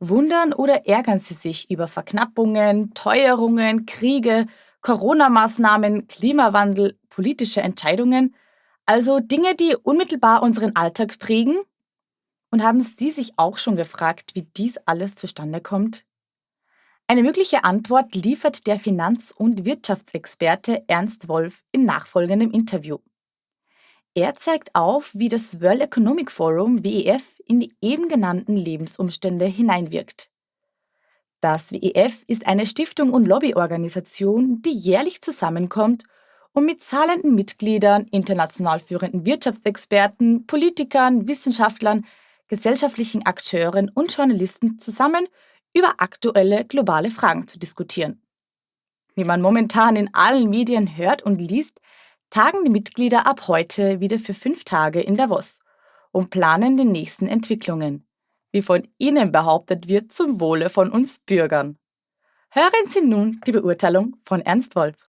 Wundern oder ärgern Sie sich über Verknappungen, Teuerungen, Kriege, Corona-Maßnahmen, Klimawandel, politische Entscheidungen, also Dinge, die unmittelbar unseren Alltag prägen? Und haben Sie sich auch schon gefragt, wie dies alles zustande kommt? Eine mögliche Antwort liefert der Finanz- und Wirtschaftsexperte Ernst Wolf in nachfolgendem Interview. Er zeigt auf, wie das World Economic Forum WEF in die eben genannten Lebensumstände hineinwirkt. Das WEF ist eine Stiftung und Lobbyorganisation, die jährlich zusammenkommt, um mit zahlenden Mitgliedern, international führenden Wirtschaftsexperten, Politikern, Wissenschaftlern, gesellschaftlichen Akteuren und Journalisten zusammen über aktuelle globale Fragen zu diskutieren. Wie man momentan in allen Medien hört und liest, tagen die Mitglieder ab heute wieder für fünf Tage in Davos und planen die nächsten Entwicklungen, wie von ihnen behauptet wird, zum Wohle von uns Bürgern. Hören Sie nun die Beurteilung von Ernst Wolf.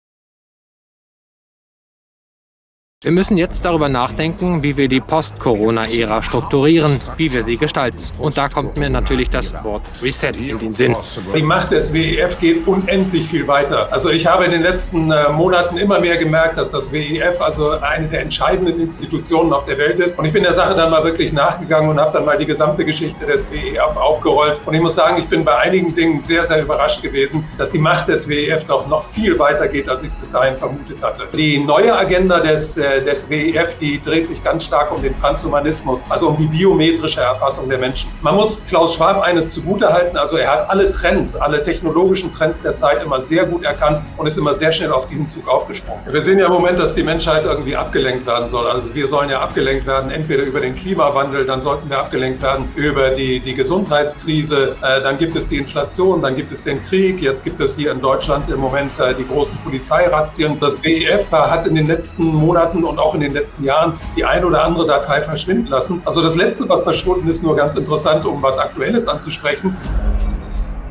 Wir müssen jetzt darüber nachdenken, wie wir die Post-Corona-Ära strukturieren, wie wir sie gestalten. Und da kommt mir natürlich das Wort Reset in den Sinn. Die Macht des WEF geht unendlich viel weiter. Also ich habe in den letzten äh, Monaten immer mehr gemerkt, dass das WEF also eine der entscheidenden Institutionen auf der Welt ist. Und ich bin der Sache dann mal wirklich nachgegangen und habe dann mal die gesamte Geschichte des WEF aufgerollt. Und ich muss sagen, ich bin bei einigen Dingen sehr, sehr überrascht gewesen, dass die Macht des WEF doch noch viel weiter geht, als ich es bis dahin vermutet hatte. Die neue Agenda des äh, des WEF, die dreht sich ganz stark um den Transhumanismus, also um die biometrische Erfassung der Menschen. Man muss Klaus Schwab eines zugutehalten, also er hat alle Trends, alle technologischen Trends der Zeit immer sehr gut erkannt und ist immer sehr schnell auf diesen Zug aufgesprungen. Wir sehen ja im Moment, dass die Menschheit irgendwie abgelenkt werden soll. Also wir sollen ja abgelenkt werden, entweder über den Klimawandel, dann sollten wir abgelenkt werden über die, die Gesundheitskrise, äh, dann gibt es die Inflation, dann gibt es den Krieg, jetzt gibt es hier in Deutschland im Moment äh, die großen Polizeirazzien. Das WEF hat in den letzten Monaten und auch in den letzten Jahren die eine oder andere Datei verschwinden lassen. Also das Letzte, was verschwunden ist, nur ganz interessant, um was Aktuelles anzusprechen.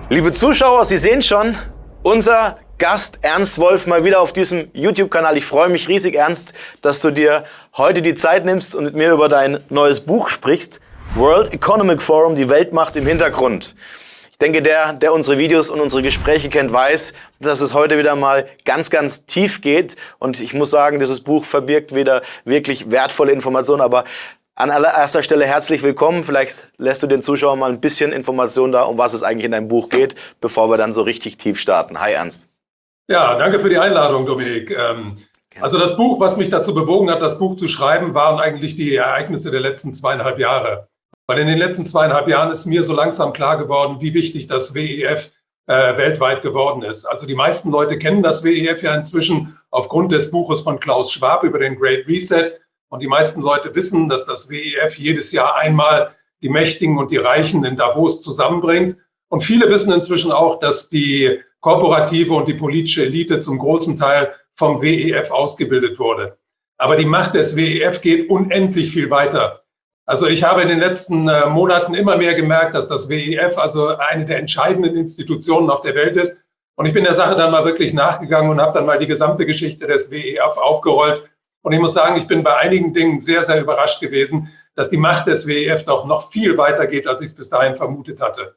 Liebe Zuschauer, Sie sehen schon, unser Gast Ernst Wolf mal wieder auf diesem YouTube-Kanal. Ich freue mich riesig, Ernst, dass du dir heute die Zeit nimmst und mit mir über dein neues Buch sprichst. World Economic Forum, die Weltmacht im Hintergrund. Ich denke, der, der unsere Videos und unsere Gespräche kennt, weiß, dass es heute wieder mal ganz, ganz tief geht. Und ich muss sagen, dieses Buch verbirgt wieder wirklich wertvolle Informationen. Aber an allererster Stelle herzlich willkommen. Vielleicht lässt du den Zuschauern mal ein bisschen Informationen da, um was es eigentlich in deinem Buch geht, bevor wir dann so richtig tief starten. Hi Ernst. Ja, danke für die Einladung, Dominik. Ähm, also das Buch, was mich dazu bewogen hat, das Buch zu schreiben, waren eigentlich die Ereignisse der letzten zweieinhalb Jahre. Weil in den letzten zweieinhalb Jahren ist mir so langsam klar geworden, wie wichtig das WEF äh, weltweit geworden ist. Also die meisten Leute kennen das WEF ja inzwischen aufgrund des Buches von Klaus Schwab über den Great Reset. Und die meisten Leute wissen, dass das WEF jedes Jahr einmal die Mächtigen und die Reichen in Davos zusammenbringt. Und viele wissen inzwischen auch, dass die korporative und die politische Elite zum großen Teil vom WEF ausgebildet wurde. Aber die Macht des WEF geht unendlich viel weiter. Also ich habe in den letzten äh, Monaten immer mehr gemerkt, dass das WEF also eine der entscheidenden Institutionen auf der Welt ist. Und ich bin der Sache dann mal wirklich nachgegangen und habe dann mal die gesamte Geschichte des WEF aufgerollt. Und ich muss sagen, ich bin bei einigen Dingen sehr, sehr überrascht gewesen, dass die Macht des WEF doch noch viel weiter geht, als ich es bis dahin vermutet hatte.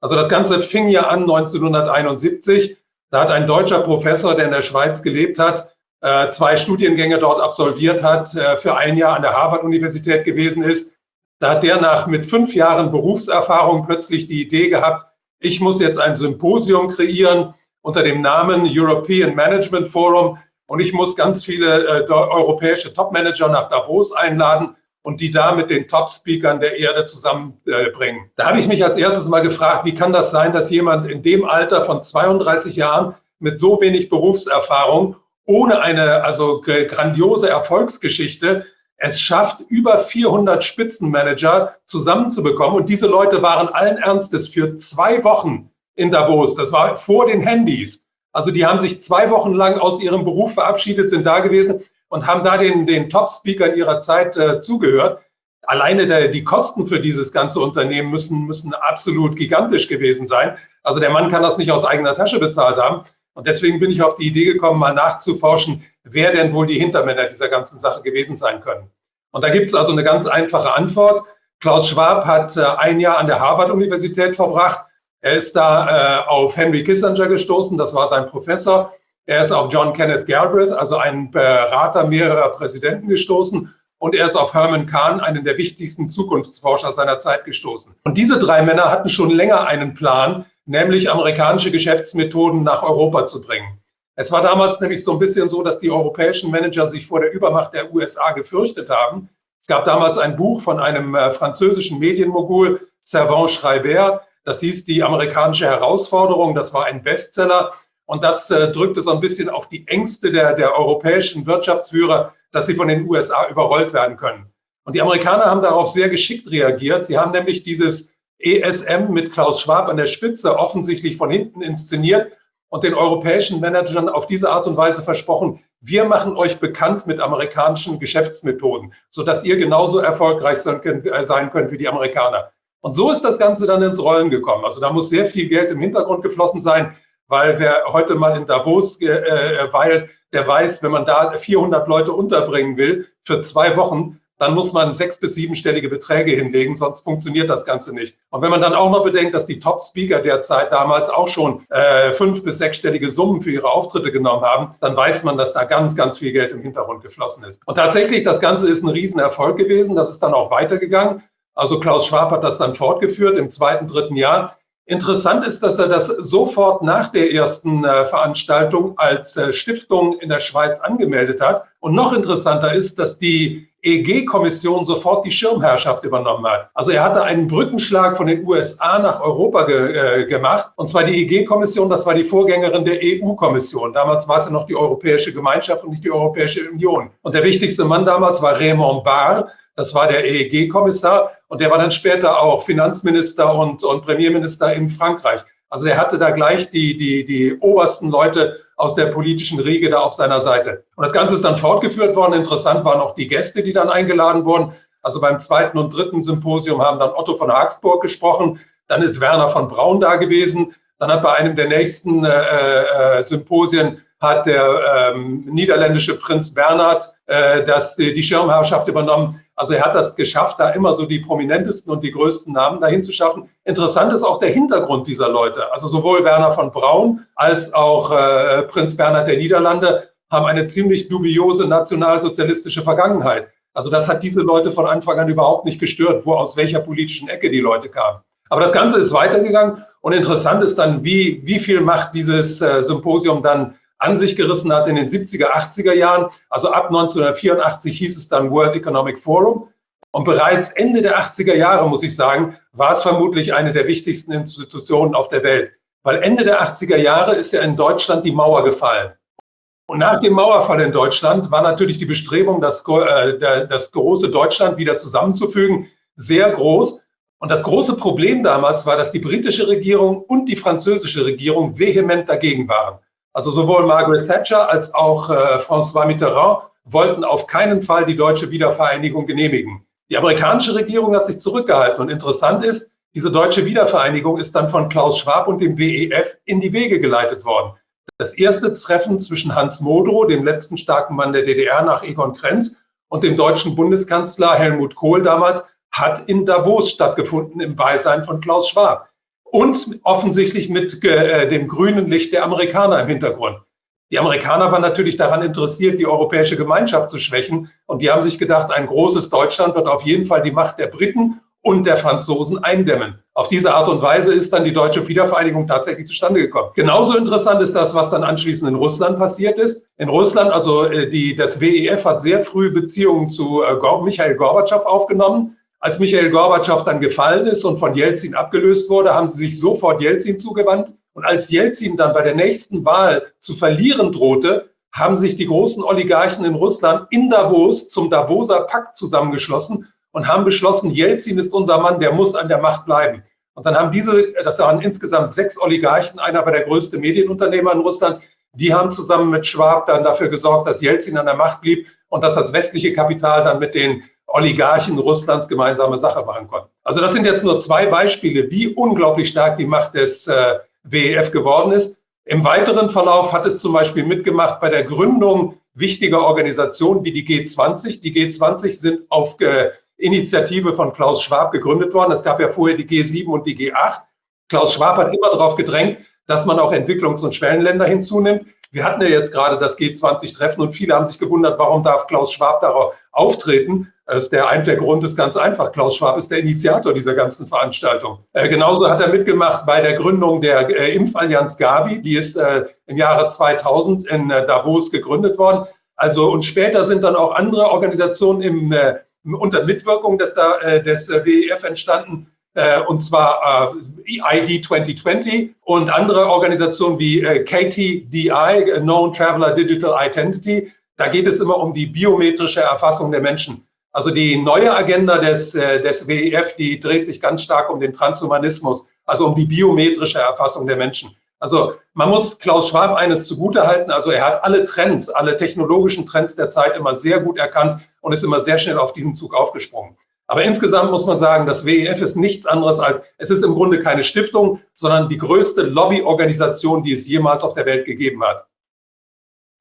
Also das Ganze fing ja an 1971. Da hat ein deutscher Professor, der in der Schweiz gelebt hat, zwei Studiengänge dort absolviert hat, äh, für ein Jahr an der Harvard-Universität gewesen ist. Da hat der nach mit fünf Jahren Berufserfahrung plötzlich die Idee gehabt, ich muss jetzt ein Symposium kreieren unter dem Namen European Management Forum und ich muss ganz viele äh, europäische Topmanager nach Davos einladen und die da mit den Top-Speakern der Erde zusammenbringen. da habe ich mich als erstes mal gefragt, wie kann das sein, dass jemand in dem Alter von 32 Jahren mit so wenig Berufserfahrung ohne eine also grandiose Erfolgsgeschichte es schafft, über 400 Spitzenmanager zusammenzubekommen. Und diese Leute waren allen Ernstes für zwei Wochen in Davos. Das war vor den Handys. Also die haben sich zwei Wochen lang aus ihrem Beruf verabschiedet, sind da gewesen und haben da den, den Top-Speakern ihrer Zeit äh, zugehört. Alleine der, die Kosten für dieses ganze Unternehmen müssen, müssen absolut gigantisch gewesen sein. Also der Mann kann das nicht aus eigener Tasche bezahlt haben. Und deswegen bin ich auf die Idee gekommen, mal nachzuforschen, wer denn wohl die Hintermänner dieser ganzen Sache gewesen sein können. Und da gibt es also eine ganz einfache Antwort. Klaus Schwab hat äh, ein Jahr an der Harvard-Universität verbracht. Er ist da äh, auf Henry Kissinger gestoßen, das war sein Professor. Er ist auf John Kenneth Galbraith, also einen Berater mehrerer Präsidenten, gestoßen. Und er ist auf Herman Kahn, einen der wichtigsten Zukunftsforscher seiner Zeit, gestoßen. Und diese drei Männer hatten schon länger einen Plan, nämlich amerikanische Geschäftsmethoden nach Europa zu bringen. Es war damals nämlich so ein bisschen so, dass die europäischen Manager sich vor der Übermacht der USA gefürchtet haben. Es gab damals ein Buch von einem äh, französischen Medienmogul, Servan Schreiber, das hieß Die amerikanische Herausforderung. Das war ein Bestseller. Und das äh, drückte so ein bisschen auf die Ängste der, der europäischen Wirtschaftsführer, dass sie von den USA überrollt werden können. Und die Amerikaner haben darauf sehr geschickt reagiert. Sie haben nämlich dieses ESM mit Klaus Schwab an der Spitze offensichtlich von hinten inszeniert und den europäischen Managern auf diese Art und Weise versprochen, wir machen euch bekannt mit amerikanischen Geschäftsmethoden, sodass ihr genauso erfolgreich sein könnt, äh, wie die Amerikaner. Und so ist das Ganze dann ins Rollen gekommen. Also da muss sehr viel Geld im Hintergrund geflossen sein, weil wer heute mal in Davos äh weilt, der weiß, wenn man da 400 Leute unterbringen will für zwei Wochen, dann muss man sechs- bis siebenstellige Beträge hinlegen, sonst funktioniert das Ganze nicht. Und wenn man dann auch noch bedenkt, dass die Top-Speaker derzeit damals auch schon äh, fünf- bis sechsstellige Summen für ihre Auftritte genommen haben, dann weiß man, dass da ganz, ganz viel Geld im Hintergrund geflossen ist. Und tatsächlich, das Ganze ist ein Riesenerfolg gewesen. Das ist dann auch weitergegangen. Also Klaus Schwab hat das dann fortgeführt im zweiten, dritten Jahr. Interessant ist, dass er das sofort nach der ersten äh, Veranstaltung als äh, Stiftung in der Schweiz angemeldet hat. Und noch interessanter ist, dass die EG-Kommission sofort die Schirmherrschaft übernommen hat. Also er hatte einen Brückenschlag von den USA nach Europa ge äh, gemacht. Und zwar die EG-Kommission, das war die Vorgängerin der EU-Kommission. Damals war es ja noch die Europäische Gemeinschaft und nicht die Europäische Union. Und der wichtigste Mann damals war Raymond Barr. Das war der EEG-Kommissar und der war dann später auch Finanzminister und, und Premierminister in Frankreich. Also der hatte da gleich die, die, die obersten Leute aus der politischen Riege da auf seiner Seite. Und das Ganze ist dann fortgeführt worden. Interessant waren auch die Gäste, die dann eingeladen wurden. Also beim zweiten und dritten Symposium haben dann Otto von Hagsburg gesprochen. Dann ist Werner von Braun da gewesen. Dann hat bei einem der nächsten äh, äh, Symposien hat der ähm, niederländische Prinz Bernhard äh, das, die, die Schirmherrschaft übernommen. Also er hat das geschafft, da immer so die prominentesten und die größten Namen dahin zu schaffen. Interessant ist auch der Hintergrund dieser Leute. Also sowohl Werner von Braun als auch äh, Prinz Bernhard der Niederlande haben eine ziemlich dubiose nationalsozialistische Vergangenheit. Also das hat diese Leute von Anfang an überhaupt nicht gestört, wo aus welcher politischen Ecke die Leute kamen. Aber das Ganze ist weitergegangen und interessant ist dann, wie, wie viel Macht dieses äh, Symposium dann an sich gerissen hat in den 70er, 80er Jahren. Also ab 1984 hieß es dann World Economic Forum. Und bereits Ende der 80er Jahre, muss ich sagen, war es vermutlich eine der wichtigsten Institutionen auf der Welt. Weil Ende der 80er Jahre ist ja in Deutschland die Mauer gefallen. Und nach dem Mauerfall in Deutschland war natürlich die Bestrebung, das, äh, das große Deutschland wieder zusammenzufügen, sehr groß. Und das große Problem damals war, dass die britische Regierung und die französische Regierung vehement dagegen waren. Also sowohl Margaret Thatcher als auch äh, François Mitterrand wollten auf keinen Fall die deutsche Wiedervereinigung genehmigen. Die amerikanische Regierung hat sich zurückgehalten. Und interessant ist, diese deutsche Wiedervereinigung ist dann von Klaus Schwab und dem WEF in die Wege geleitet worden. Das erste Treffen zwischen Hans Modrow, dem letzten starken Mann der DDR nach Egon Krenz, und dem deutschen Bundeskanzler Helmut Kohl damals, hat in Davos stattgefunden im Beisein von Klaus Schwab und offensichtlich mit äh, dem grünen Licht der Amerikaner im Hintergrund. Die Amerikaner waren natürlich daran interessiert, die europäische Gemeinschaft zu schwächen. Und die haben sich gedacht, ein großes Deutschland wird auf jeden Fall die Macht der Briten und der Franzosen eindämmen. Auf diese Art und Weise ist dann die deutsche Wiedervereinigung tatsächlich zustande gekommen. Genauso interessant ist das, was dann anschließend in Russland passiert ist. In Russland, also äh, die, das WEF hat sehr früh Beziehungen zu äh, Michael Gorbatschow aufgenommen. Als Michael Gorbatschow dann gefallen ist und von Jelzin abgelöst wurde, haben sie sich sofort Jelzin zugewandt. Und als Jelzin dann bei der nächsten Wahl zu verlieren drohte, haben sich die großen Oligarchen in Russland in Davos zum Davoser Pakt zusammengeschlossen und haben beschlossen, Jelzin ist unser Mann, der muss an der Macht bleiben. Und dann haben diese, das waren insgesamt sechs Oligarchen, einer war der größte Medienunternehmer in Russland, die haben zusammen mit Schwab dann dafür gesorgt, dass Jelzin an der Macht blieb und dass das westliche Kapital dann mit den Oligarchen Russlands gemeinsame Sache machen konnten. Also das sind jetzt nur zwei Beispiele, wie unglaublich stark die Macht des äh, WEF geworden ist. Im weiteren Verlauf hat es zum Beispiel mitgemacht bei der Gründung wichtiger Organisationen wie die G20. Die G20 sind auf, äh, Initiative von Klaus Schwab gegründet worden. Es gab ja vorher die G7 und die G8. Klaus Schwab hat immer darauf gedrängt, dass man auch Entwicklungs- und Schwellenländer hinzunimmt. Wir hatten ja jetzt gerade das G20-Treffen und viele haben sich gewundert, warum darf Klaus Schwab darauf auftreten. Das ist der, der Grund ist ganz einfach. Klaus Schwab ist der Initiator dieser ganzen Veranstaltung. Äh, genauso hat er mitgemacht bei der Gründung der äh, Impfallianz Gavi. Die ist äh, im Jahre 2000 in äh, Davos gegründet worden. Also und später sind dann auch andere Organisationen im, äh, unter Mitwirkung des, äh, des WEF entstanden und zwar äh, ID 2020 und andere Organisationen wie KTDI, Known Traveler Digital Identity. Da geht es immer um die biometrische Erfassung der Menschen. Also die neue Agenda des, äh, des WEF, die dreht sich ganz stark um den Transhumanismus, also um die biometrische Erfassung der Menschen. Also man muss Klaus Schwab eines zugutehalten. Also er hat alle Trends, alle technologischen Trends der Zeit immer sehr gut erkannt und ist immer sehr schnell auf diesen Zug aufgesprungen. Aber insgesamt muss man sagen, das WEF ist nichts anderes als, es ist im Grunde keine Stiftung, sondern die größte Lobbyorganisation, die es jemals auf der Welt gegeben hat.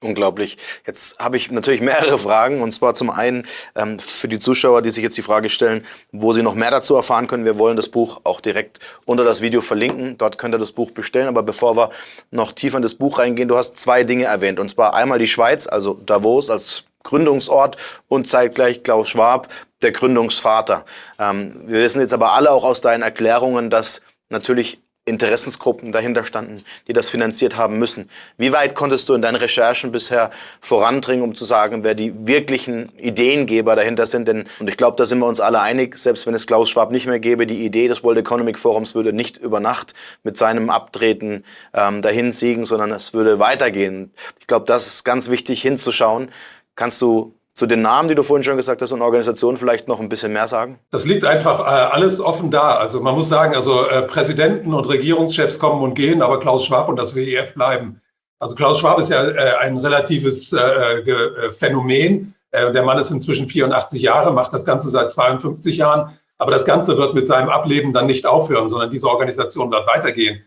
Unglaublich. Jetzt habe ich natürlich mehrere Fragen und zwar zum einen ähm, für die Zuschauer, die sich jetzt die Frage stellen, wo sie noch mehr dazu erfahren können. Wir wollen das Buch auch direkt unter das Video verlinken. Dort könnt ihr das Buch bestellen. Aber bevor wir noch tiefer in das Buch reingehen, du hast zwei Dinge erwähnt und zwar einmal die Schweiz, also Davos als Gründungsort und zeitgleich Klaus Schwab, der Gründungsvater. Ähm, wir wissen jetzt aber alle auch aus deinen Erklärungen, dass natürlich Interessensgruppen dahinter standen, die das finanziert haben müssen. Wie weit konntest du in deinen Recherchen bisher vorandringen, um zu sagen, wer die wirklichen Ideengeber dahinter sind? Denn, und ich glaube, da sind wir uns alle einig, selbst wenn es Klaus Schwab nicht mehr gäbe, die Idee des World Economic Forums würde nicht über Nacht mit seinem Abtreten ähm, dahin siegen, sondern es würde weitergehen. Ich glaube, das ist ganz wichtig hinzuschauen. Kannst du zu den Namen, die du vorhin schon gesagt hast, und Organisationen vielleicht noch ein bisschen mehr sagen? Das liegt einfach äh, alles offen da. Also man muss sagen, also äh, Präsidenten und Regierungschefs kommen und gehen, aber Klaus Schwab und das WEF bleiben. Also Klaus Schwab ist ja äh, ein relatives äh, äh, Phänomen. Äh, der Mann ist inzwischen 84 Jahre, macht das Ganze seit 52 Jahren. Aber das Ganze wird mit seinem Ableben dann nicht aufhören, sondern diese Organisation wird weitergehen.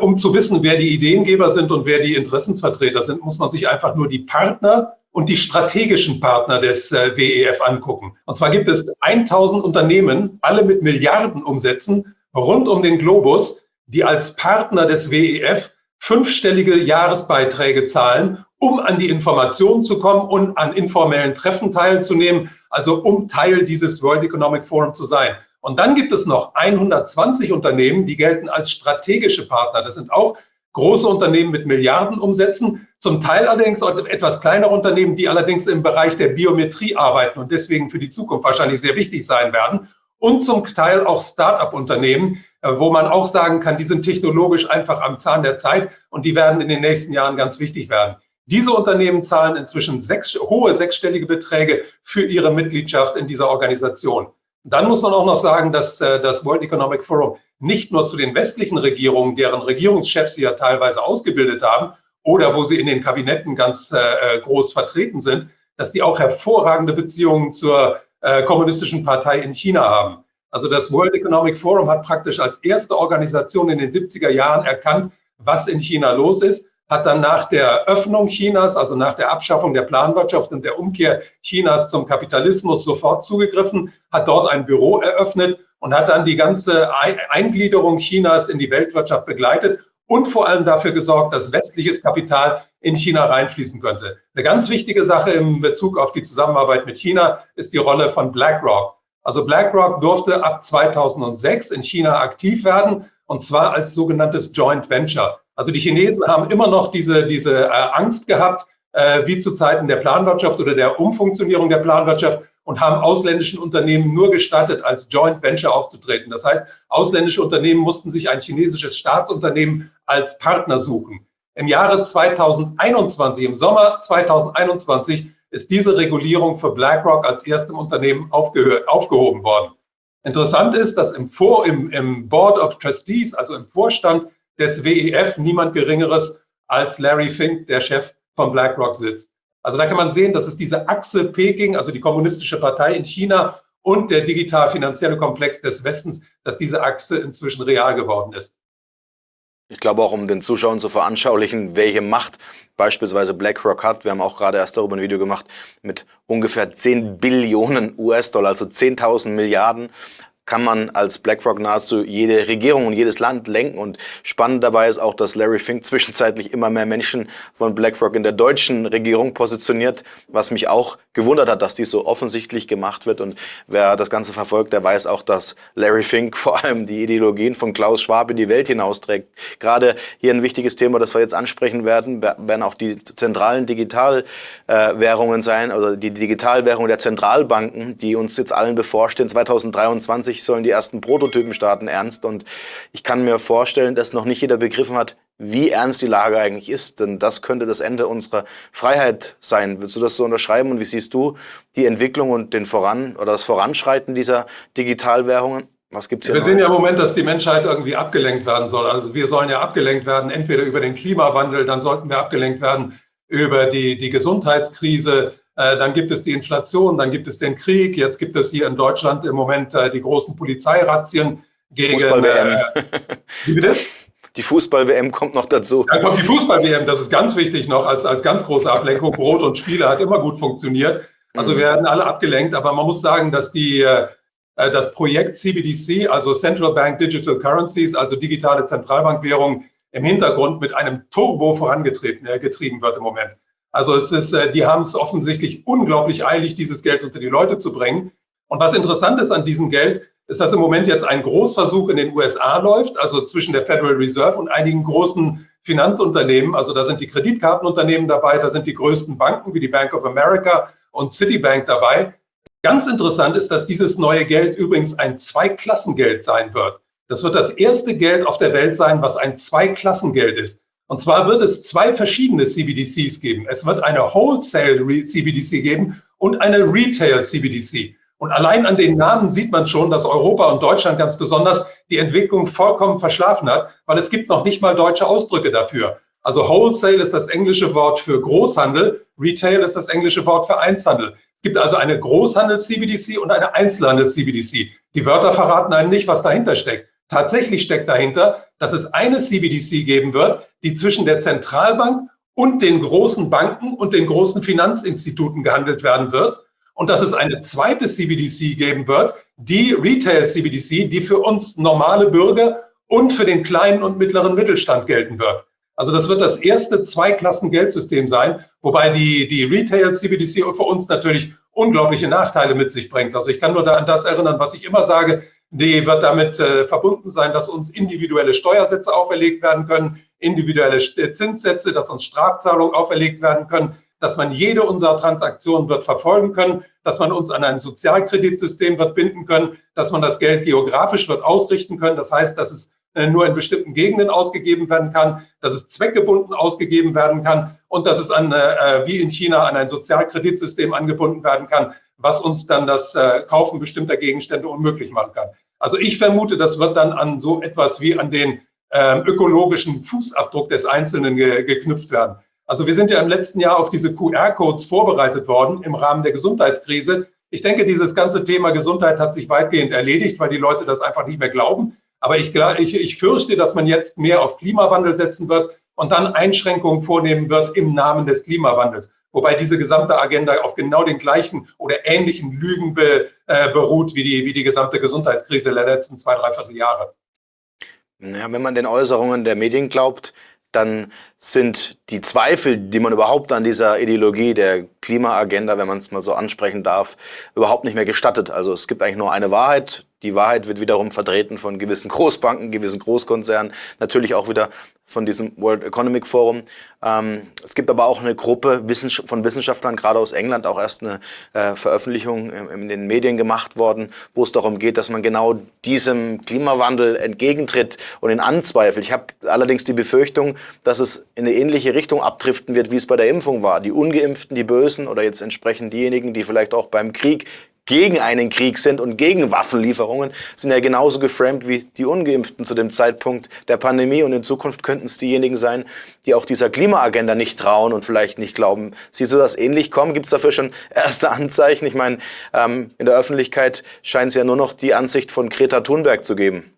um zu wissen, wer die Ideengeber sind und wer die Interessensvertreter sind, muss man sich einfach nur die Partner und die strategischen Partner des äh, WEF angucken. Und zwar gibt es 1000 Unternehmen, alle mit Milliarden Umsätzen rund um den Globus, die als Partner des WEF fünfstellige Jahresbeiträge zahlen, um an die Informationen zu kommen und an informellen Treffen teilzunehmen, also um Teil dieses World Economic Forum zu sein. Und dann gibt es noch 120 Unternehmen, die gelten als strategische Partner. Das sind auch große Unternehmen mit Milliardenumsätzen, zum Teil allerdings etwas kleinere Unternehmen, die allerdings im Bereich der Biometrie arbeiten und deswegen für die Zukunft wahrscheinlich sehr wichtig sein werden. Und zum Teil auch Start-up-Unternehmen, äh, wo man auch sagen kann, die sind technologisch einfach am Zahn der Zeit und die werden in den nächsten Jahren ganz wichtig werden. Diese Unternehmen zahlen inzwischen sechs, hohe sechsstellige Beträge für ihre Mitgliedschaft in dieser Organisation. Dann muss man auch noch sagen, dass äh, das World Economic Forum nicht nur zu den westlichen Regierungen, deren Regierungschefs sie ja teilweise ausgebildet haben, oder wo sie in den Kabinetten ganz äh, groß vertreten sind, dass die auch hervorragende Beziehungen zur äh, kommunistischen Partei in China haben. Also das World Economic Forum hat praktisch als erste Organisation in den 70er Jahren erkannt, was in China los ist, hat dann nach der Öffnung Chinas, also nach der Abschaffung der Planwirtschaft und der Umkehr Chinas zum Kapitalismus sofort zugegriffen, hat dort ein Büro eröffnet und hat dann die ganze Eingliederung Chinas in die Weltwirtschaft begleitet und vor allem dafür gesorgt, dass westliches Kapital in China reinfließen könnte. Eine ganz wichtige Sache im Bezug auf die Zusammenarbeit mit China ist die Rolle von BlackRock. Also BlackRock durfte ab 2006 in China aktiv werden und zwar als sogenanntes Joint Venture. Also die Chinesen haben immer noch diese, diese äh, Angst gehabt, äh, wie zu Zeiten der Planwirtschaft oder der Umfunktionierung der Planwirtschaft und haben ausländischen Unternehmen nur gestattet, als Joint Venture aufzutreten. Das heißt, ausländische Unternehmen mussten sich ein chinesisches Staatsunternehmen als Partner suchen. Im Jahre 2021, im Sommer 2021, ist diese Regulierung für BlackRock als erstem Unternehmen aufgehoben worden. Interessant ist, dass im, Vor, im, im Board of Trustees, also im Vorstand des WEF, niemand Geringeres als Larry Fink, der Chef von BlackRock, sitzt. Also da kann man sehen, dass es diese Achse Peking, also die kommunistische Partei in China und der digital-finanzielle Komplex des Westens, dass diese Achse inzwischen real geworden ist. Ich glaube auch, um den Zuschauern zu veranschaulichen, welche Macht beispielsweise BlackRock hat. Wir haben auch gerade erst darüber ein Video gemacht mit ungefähr 10 Billionen US-Dollar, also 10.000 Milliarden kann man als BlackRock nahezu jede Regierung und jedes Land lenken. Und spannend dabei ist auch, dass Larry Fink zwischenzeitlich immer mehr Menschen von BlackRock in der deutschen Regierung positioniert, was mich auch gewundert hat, dass dies so offensichtlich gemacht wird. Und wer das Ganze verfolgt, der weiß auch, dass Larry Fink vor allem die Ideologien von Klaus Schwab in die Welt hinausträgt. Gerade hier ein wichtiges Thema, das wir jetzt ansprechen werden, werden auch die zentralen Digitalwährungen sein, oder die Digitalwährung der Zentralbanken, die uns jetzt allen bevorstehen. 2023 sollen die ersten Prototypen starten, ernst. Und ich kann mir vorstellen, dass noch nicht jeder begriffen hat, wie ernst die Lage eigentlich ist. Denn das könnte das Ende unserer Freiheit sein. Würdest du das so unterschreiben? Und wie siehst du die Entwicklung und den Voran oder das Voranschreiten dieser Digitalwährungen? Was gibt's hier Wir sehen ja im Moment, dass die Menschheit irgendwie abgelenkt werden soll. Also wir sollen ja abgelenkt werden, entweder über den Klimawandel, dann sollten wir abgelenkt werden über die, die Gesundheitskrise, dann gibt es die Inflation, dann gibt es den Krieg. Jetzt gibt es hier in Deutschland im Moment äh, die großen Polizeirazzien gegen. Fußball-WM. Äh, wie bitte? Die Fußball-WM kommt noch dazu. Dann kommt die Fußball-WM, das ist ganz wichtig noch als, als ganz große Ablenkung. Brot und Spiele hat immer gut funktioniert. Also mhm. werden alle abgelenkt, aber man muss sagen, dass die, das Projekt CBDC, also Central Bank Digital Currencies, also digitale Zentralbankwährung, im Hintergrund mit einem Turbo vorangetrieben wird im Moment. Also es ist, äh, die haben es offensichtlich unglaublich eilig, dieses Geld unter die Leute zu bringen. Und was interessant ist an diesem Geld, ist, dass im Moment jetzt ein Großversuch in den USA läuft, also zwischen der Federal Reserve und einigen großen Finanzunternehmen. Also da sind die Kreditkartenunternehmen dabei, da sind die größten Banken wie die Bank of America und Citibank dabei. Ganz interessant ist, dass dieses neue Geld übrigens ein Zweiklassengeld sein wird. Das wird das erste Geld auf der Welt sein, was ein Zweiklassengeld ist. Und zwar wird es zwei verschiedene CBDCs geben. Es wird eine Wholesale CBDC geben und eine Retail CBDC. Und allein an den Namen sieht man schon, dass Europa und Deutschland ganz besonders die Entwicklung vollkommen verschlafen hat, weil es gibt noch nicht mal deutsche Ausdrücke dafür. Also Wholesale ist das englische Wort für Großhandel, Retail ist das englische Wort für Einzelhandel. Es gibt also eine Großhandel-CBDC und eine Einzelhandel-CBDC. Die Wörter verraten einem nicht, was dahinter steckt. Tatsächlich steckt dahinter, dass es eine CBDC geben wird, die zwischen der Zentralbank und den großen Banken und den großen Finanzinstituten gehandelt werden wird. Und dass es eine zweite CBDC geben wird, die Retail CBDC, die für uns normale Bürger und für den kleinen und mittleren Mittelstand gelten wird. Also das wird das erste Zweiklassen-Geldsystem sein, wobei die, die Retail CBDC für uns natürlich unglaubliche Nachteile mit sich bringt. Also ich kann nur an das erinnern, was ich immer sage, die wird damit äh, verbunden sein, dass uns individuelle Steuersätze auferlegt werden können, individuelle Zinssätze, dass uns Strafzahlungen auferlegt werden können, dass man jede unserer Transaktionen wird verfolgen können, dass man uns an ein Sozialkreditsystem wird binden können, dass man das Geld geografisch wird ausrichten können. Das heißt, dass es äh, nur in bestimmten Gegenden ausgegeben werden kann, dass es zweckgebunden ausgegeben werden kann und dass es an, äh, wie in China an ein Sozialkreditsystem angebunden werden kann, was uns dann das äh, Kaufen bestimmter Gegenstände unmöglich machen kann. Also ich vermute, das wird dann an so etwas wie an den ähm, ökologischen Fußabdruck des Einzelnen ge geknüpft werden. Also wir sind ja im letzten Jahr auf diese QR-Codes vorbereitet worden im Rahmen der Gesundheitskrise. Ich denke, dieses ganze Thema Gesundheit hat sich weitgehend erledigt, weil die Leute das einfach nicht mehr glauben. Aber ich, ich, ich fürchte, dass man jetzt mehr auf Klimawandel setzen wird und dann Einschränkungen vornehmen wird im Namen des Klimawandels wobei diese gesamte Agenda auf genau den gleichen oder ähnlichen Lügen be, äh, beruht wie die, wie die gesamte Gesundheitskrise der letzten zwei, dreiviertel Jahre. Ja, wenn man den Äußerungen der Medien glaubt, dann sind die Zweifel, die man überhaupt an dieser Ideologie der Klimaagenda, wenn man es mal so ansprechen darf, überhaupt nicht mehr gestattet. Also es gibt eigentlich nur eine Wahrheit, die Wahrheit wird wiederum vertreten von gewissen Großbanken, gewissen Großkonzernen, natürlich auch wieder von diesem World Economic Forum. Ähm, es gibt aber auch eine Gruppe von Wissenschaftlern, gerade aus England, auch erst eine äh, Veröffentlichung in den Medien gemacht worden, wo es darum geht, dass man genau diesem Klimawandel entgegentritt und ihn anzweifelt. Ich habe allerdings die Befürchtung, dass es in eine ähnliche Richtung abdriften wird, wie es bei der Impfung war. Die Ungeimpften, die Bösen oder jetzt entsprechend diejenigen, die vielleicht auch beim Krieg gegen einen Krieg sind und gegen Waffenlieferungen, sind ja genauso geframed wie die Ungeimpften zu dem Zeitpunkt der Pandemie. Und in Zukunft könnten es diejenigen sein, die auch dieser Klimaagenda nicht trauen und vielleicht nicht glauben. Siehst du das ähnlich kommen? Gibt es dafür schon erste Anzeichen? Ich meine, ähm, in der Öffentlichkeit scheint es ja nur noch die Ansicht von Greta Thunberg zu geben.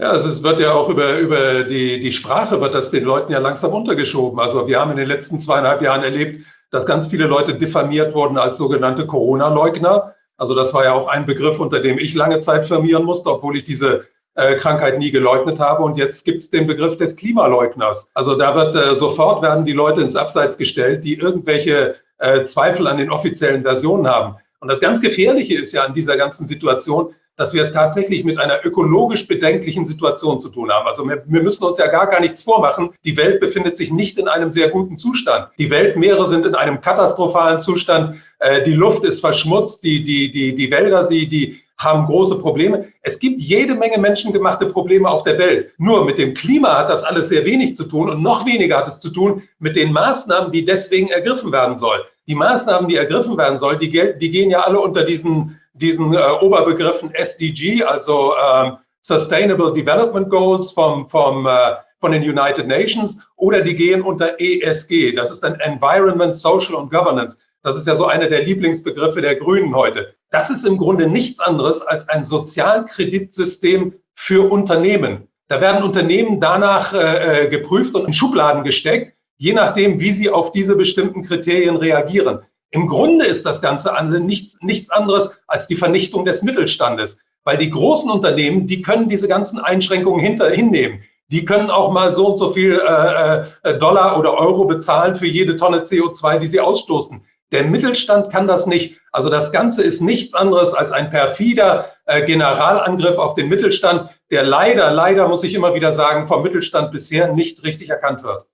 Ja, es wird ja auch über, über die, die Sprache wird das den Leuten ja langsam untergeschoben. Also wir haben in den letzten zweieinhalb Jahren erlebt, dass ganz viele Leute diffamiert wurden als sogenannte Corona-Leugner. Also das war ja auch ein Begriff, unter dem ich lange Zeit firmieren musste, obwohl ich diese äh, Krankheit nie geleugnet habe. Und jetzt gibt es den Begriff des Klimaleugners. Also da wird äh, sofort werden die Leute ins Abseits gestellt, die irgendwelche äh, Zweifel an den offiziellen Versionen haben. Und das ganz Gefährliche ist ja an dieser ganzen Situation, dass wir es tatsächlich mit einer ökologisch bedenklichen Situation zu tun haben. Also wir, wir, müssen uns ja gar, gar nichts vormachen. Die Welt befindet sich nicht in einem sehr guten Zustand. Die Weltmeere sind in einem katastrophalen Zustand. Äh, die Luft ist verschmutzt, die, die, die, die Wälder, die, die haben große Probleme. Es gibt jede Menge menschengemachte Probleme auf der Welt. Nur mit dem Klima hat das alles sehr wenig zu tun und noch weniger hat es zu tun mit den Maßnahmen, die deswegen ergriffen werden sollen. Die Maßnahmen, die ergriffen werden sollen, die, die gehen ja alle unter diesen diesen äh, Oberbegriffen SDG, also ähm, Sustainable Development Goals vom, vom, äh, von den United Nations, oder die gehen unter ESG, das ist dann Environment, Social und Governance. Das ist ja so einer der Lieblingsbegriffe der Grünen heute. Das ist im Grunde nichts anderes als ein Sozialkreditsystem für Unternehmen. Da werden Unternehmen danach äh, äh geprüft und in Schubladen gesteckt, je nachdem, wie sie auf diese bestimmten Kriterien reagieren. Im Grunde ist das Ganze nichts, nichts anderes als die Vernichtung des Mittelstandes, weil die großen Unternehmen, die können diese ganzen Einschränkungen hinter, hinnehmen. Die können auch mal so und so viel äh, äh Dollar oder Euro bezahlen für jede Tonne CO2, die sie ausstoßen. Der Mittelstand kann das nicht. Also das Ganze ist nichts anderes als ein perfider äh, Generalangriff auf den Mittelstand, der leider, leider muss ich immer wieder sagen, vom Mittelstand bisher nicht richtig erkannt wird.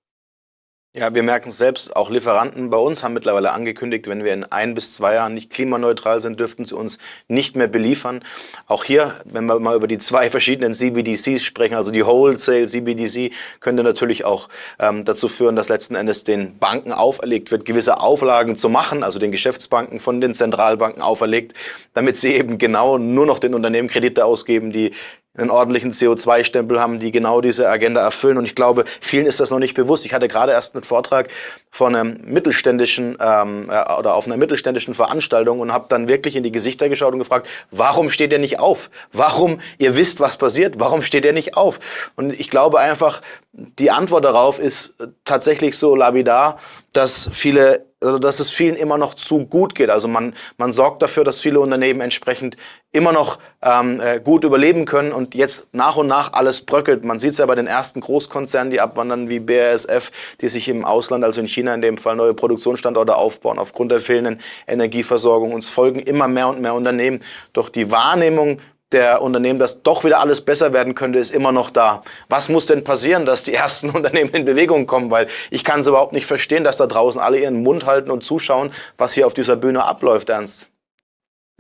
Ja, wir merken es selbst, auch Lieferanten bei uns haben mittlerweile angekündigt, wenn wir in ein bis zwei Jahren nicht klimaneutral sind, dürften sie uns nicht mehr beliefern. Auch hier, wenn wir mal über die zwei verschiedenen CBDCs sprechen, also die Wholesale CBDC, könnte natürlich auch ähm, dazu führen, dass letzten Endes den Banken auferlegt wird, gewisse Auflagen zu machen, also den Geschäftsbanken von den Zentralbanken auferlegt, damit sie eben genau nur noch den Unternehmen Kredite ausgeben, die einen ordentlichen CO2-Stempel haben, die genau diese Agenda erfüllen. Und ich glaube, vielen ist das noch nicht bewusst. Ich hatte gerade erst einen Vortrag von einem mittelständischen ähm, äh, oder auf einer mittelständischen Veranstaltung und habe dann wirklich in die Gesichter geschaut und gefragt, warum steht ihr nicht auf? Warum, ihr wisst, was passiert, warum steht ihr nicht auf? Und ich glaube einfach, die Antwort darauf ist tatsächlich so labidar, dass viele also dass es vielen immer noch zu gut geht. Also man, man sorgt dafür, dass viele Unternehmen entsprechend immer noch ähm, äh, gut überleben können und jetzt nach und nach alles bröckelt. Man sieht es ja bei den ersten Großkonzernen, die abwandern wie BASF, die sich im Ausland, also in China in dem Fall, neue Produktionsstandorte aufbauen aufgrund der fehlenden Energieversorgung. Uns folgen immer mehr und mehr Unternehmen. Doch die Wahrnehmung der Unternehmen, dass doch wieder alles besser werden könnte, ist immer noch da. Was muss denn passieren, dass die ersten Unternehmen in Bewegung kommen? Weil ich kann es überhaupt nicht verstehen, dass da draußen alle ihren Mund halten und zuschauen, was hier auf dieser Bühne abläuft, Ernst.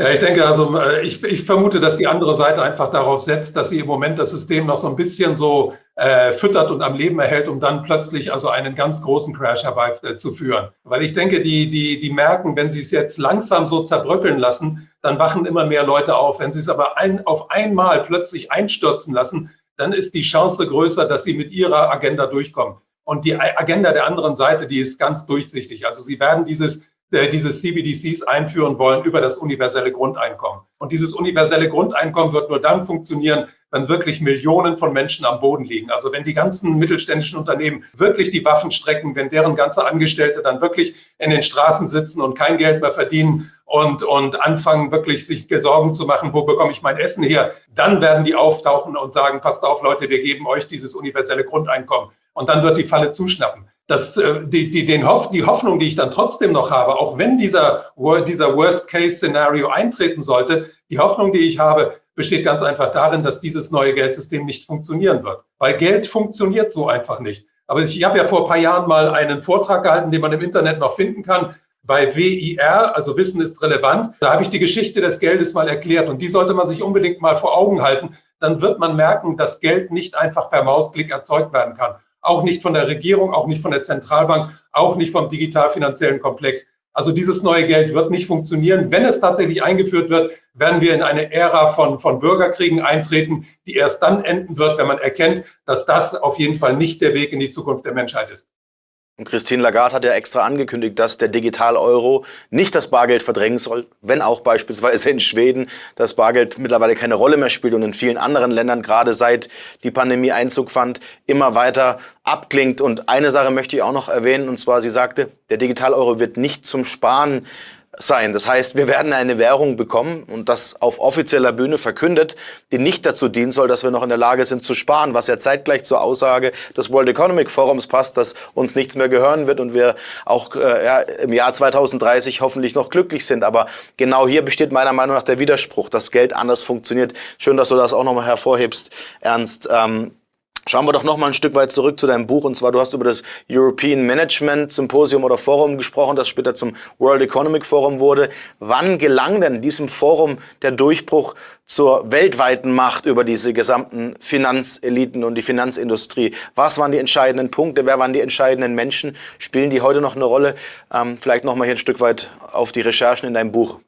Ja, ich denke, also äh, ich, ich vermute, dass die andere Seite einfach darauf setzt, dass sie im Moment das System noch so ein bisschen so äh, füttert und am Leben erhält, um dann plötzlich also einen ganz großen Crash herbeizuführen. Weil ich denke, die, die, die merken, wenn sie es jetzt langsam so zerbröckeln lassen, dann wachen immer mehr Leute auf. Wenn sie es aber ein, auf einmal plötzlich einstürzen lassen, dann ist die Chance größer, dass sie mit ihrer Agenda durchkommen. Und die Agenda der anderen Seite, die ist ganz durchsichtig. Also sie werden dieses äh, diese CBDCs einführen wollen über das universelle Grundeinkommen. Und dieses universelle Grundeinkommen wird nur dann funktionieren, wenn wirklich Millionen von Menschen am Boden liegen. Also wenn die ganzen mittelständischen Unternehmen wirklich die Waffen strecken, wenn deren ganze Angestellte dann wirklich in den Straßen sitzen und kein Geld mehr verdienen und, und anfangen wirklich sich Sorgen zu machen, wo bekomme ich mein Essen her, dann werden die auftauchen und sagen, passt auf Leute, wir geben euch dieses universelle Grundeinkommen. Und dann wird die Falle zuschnappen das, äh, die, die, den Hoff, die Hoffnung, die ich dann trotzdem noch habe, auch wenn dieser, dieser Worst-Case-Szenario eintreten sollte, die Hoffnung, die ich habe, besteht ganz einfach darin, dass dieses neue Geldsystem nicht funktionieren wird. Weil Geld funktioniert so einfach nicht. Aber ich, habe ja vor ein paar Jahren mal einen Vortrag gehalten, den man im Internet noch finden kann, bei WIR, also Wissen ist relevant. Da habe ich die Geschichte des Geldes mal erklärt und die sollte man sich unbedingt mal vor Augen halten. Dann wird man merken, dass Geld nicht einfach per Mausklick erzeugt werden kann auch nicht von der Regierung, auch nicht von der Zentralbank, auch nicht vom digital-finanziellen Komplex. Also dieses neue Geld wird nicht funktionieren. Wenn es tatsächlich eingeführt wird, werden wir in eine Ära von, von Bürgerkriegen eintreten, die erst dann enden wird, wenn man erkennt, dass das auf jeden Fall nicht der Weg in die Zukunft der Menschheit ist. Und Christine Lagarde hat ja extra angekündigt, dass der Digital-Euro nicht das Bargeld verdrängen soll, wenn auch beispielsweise in Schweden das Bargeld mittlerweile keine Rolle mehr spielt und in vielen anderen Ländern, gerade seit die Pandemie Einzug fand, immer weiter abklingt. Und eine Sache möchte ich auch noch erwähnen, und zwar, sie sagte, der Digital-Euro wird nicht zum Sparen sein. Das heißt, wir werden eine Währung bekommen und das auf offizieller Bühne verkündet, die nicht dazu dienen soll, dass wir noch in der Lage sind zu sparen, was ja zeitgleich zur Aussage des World Economic Forums passt, dass uns nichts mehr gehören wird und wir auch äh, ja, im Jahr 2030 hoffentlich noch glücklich sind. Aber genau hier besteht meiner Meinung nach der Widerspruch, dass Geld anders funktioniert. Schön, dass du das auch nochmal hervorhebst, Ernst. Ähm, Schauen wir doch noch mal ein Stück weit zurück zu deinem Buch. Und zwar, du hast über das European Management Symposium oder Forum gesprochen, das später zum World Economic Forum wurde. Wann gelang denn diesem Forum der Durchbruch zur weltweiten Macht über diese gesamten Finanzeliten und die Finanzindustrie? Was waren die entscheidenden Punkte? Wer waren die entscheidenden Menschen? Spielen die heute noch eine Rolle? Ähm, vielleicht noch mal hier ein Stück weit auf die Recherchen in deinem Buch.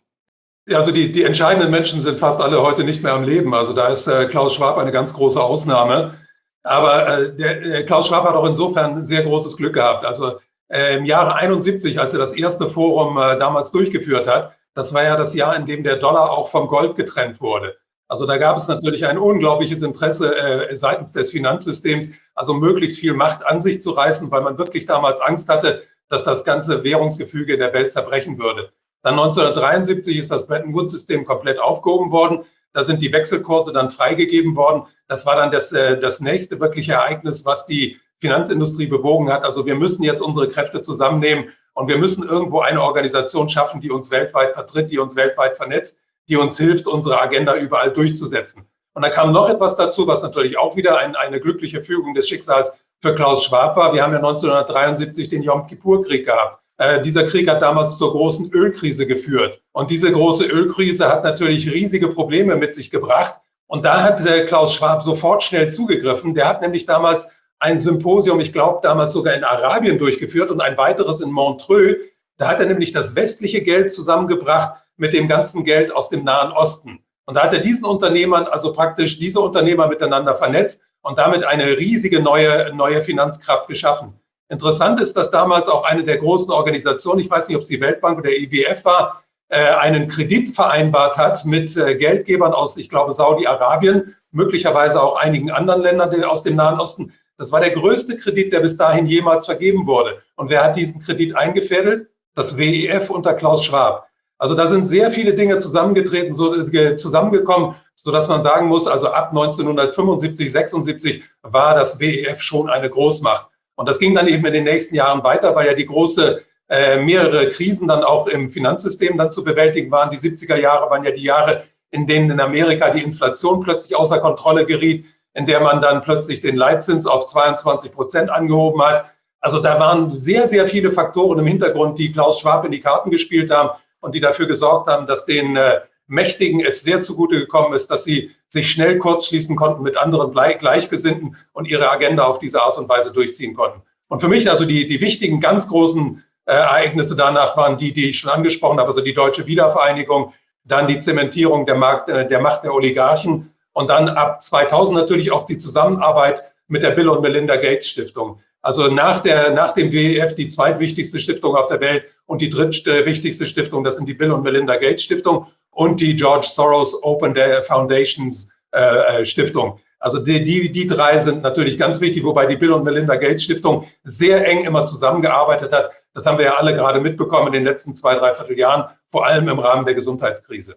Ja, also die, die entscheidenden Menschen sind fast alle heute nicht mehr am Leben. Also da ist äh, Klaus Schwab eine ganz große Ausnahme. Aber äh, der, der Klaus Schwab hat auch insofern sehr großes Glück gehabt. Also äh, im Jahre 71, als er das erste Forum äh, damals durchgeführt hat, das war ja das Jahr, in dem der Dollar auch vom Gold getrennt wurde. Also da gab es natürlich ein unglaubliches Interesse äh, seitens des Finanzsystems, also möglichst viel Macht an sich zu reißen, weil man wirklich damals Angst hatte, dass das ganze Währungsgefüge in der Welt zerbrechen würde. Dann 1973 ist das Bretton Woods-System komplett aufgehoben worden. Da sind die Wechselkurse dann freigegeben worden. Das war dann das, äh, das nächste wirkliche Ereignis, was die Finanzindustrie bewogen hat. Also wir müssen jetzt unsere Kräfte zusammennehmen und wir müssen irgendwo eine Organisation schaffen, die uns weltweit vertritt, die uns weltweit vernetzt, die uns hilft, unsere Agenda überall durchzusetzen. Und da kam noch etwas dazu, was natürlich auch wieder ein, eine glückliche Fügung des Schicksals für Klaus Schwab war. Wir haben ja 1973 den Yom Kippur-Krieg gehabt. Äh, dieser Krieg hat damals zur großen Ölkrise geführt. Und diese große Ölkrise hat natürlich riesige Probleme mit sich gebracht. Und da hat äh, Klaus Schwab sofort schnell zugegriffen. Der hat nämlich damals ein Symposium, ich glaube damals sogar in Arabien durchgeführt und ein weiteres in Montreux. Da hat er nämlich das westliche Geld zusammengebracht mit dem ganzen Geld aus dem Nahen Osten. Und da hat er diesen Unternehmern, also praktisch diese Unternehmer miteinander vernetzt und damit eine riesige neue, neue Finanzkraft geschaffen. Interessant ist, dass damals auch eine der großen Organisationen, ich weiß nicht, ob es die Weltbank oder IWF war, äh, einen Kredit vereinbart hat mit äh, Geldgebern aus, ich glaube, Saudi-Arabien, möglicherweise auch einigen anderen Ländern aus dem Nahen Osten. Das war der größte Kredit, der bis dahin jemals vergeben wurde. Und wer hat diesen Kredit eingefädelt? Das WEF unter Klaus Schwab. Also da sind sehr viele Dinge zusammengetreten, so, äh, zusammengekommen, sodass man sagen muss, also ab 1975, 76 war das WEF schon eine Großmacht. Und das ging dann eben in den nächsten Jahren weiter, weil ja die große äh, mehrere Krisen dann auch im Finanzsystem dann zu bewältigen waren. Die 70er Jahre waren ja die Jahre, in denen in Amerika die Inflation plötzlich außer Kontrolle geriet, in der man dann plötzlich den Leitzins auf 22 Prozent angehoben hat. Also da waren sehr, sehr viele Faktoren im Hintergrund, die Klaus Schwab in die Karten gespielt haben und die dafür gesorgt haben, dass den äh, Mächtigen es sehr zugute gekommen ist, dass sie sich schnell kurzschließen konnten mit anderen Gleichgesinnten und ihre Agenda auf diese Art und Weise durchziehen konnten. Und für mich also die, die wichtigen, ganz großen äh, Ereignisse danach waren die, die ich schon angesprochen habe, also die deutsche Wiedervereinigung, dann die Zementierung der, Markt, äh, der Macht der Oligarchen und dann ab 2000 natürlich auch die Zusammenarbeit mit der Bill und Melinda Gates Stiftung. Also nach, der, nach dem WEF die zweitwichtigste Stiftung auf der Welt und die drittwichtigste Stiftung, das sind die Bill und Melinda Gates Stiftung und die George Soros Open Foundations äh, äh, Stiftung. Also die, die, die drei sind natürlich ganz wichtig, wobei die Bill und Melinda Gates Stiftung sehr eng immer zusammengearbeitet hat. Das haben wir ja alle gerade mitbekommen in den letzten zwei, dreiviertel Jahren, vor allem im Rahmen der Gesundheitskrise.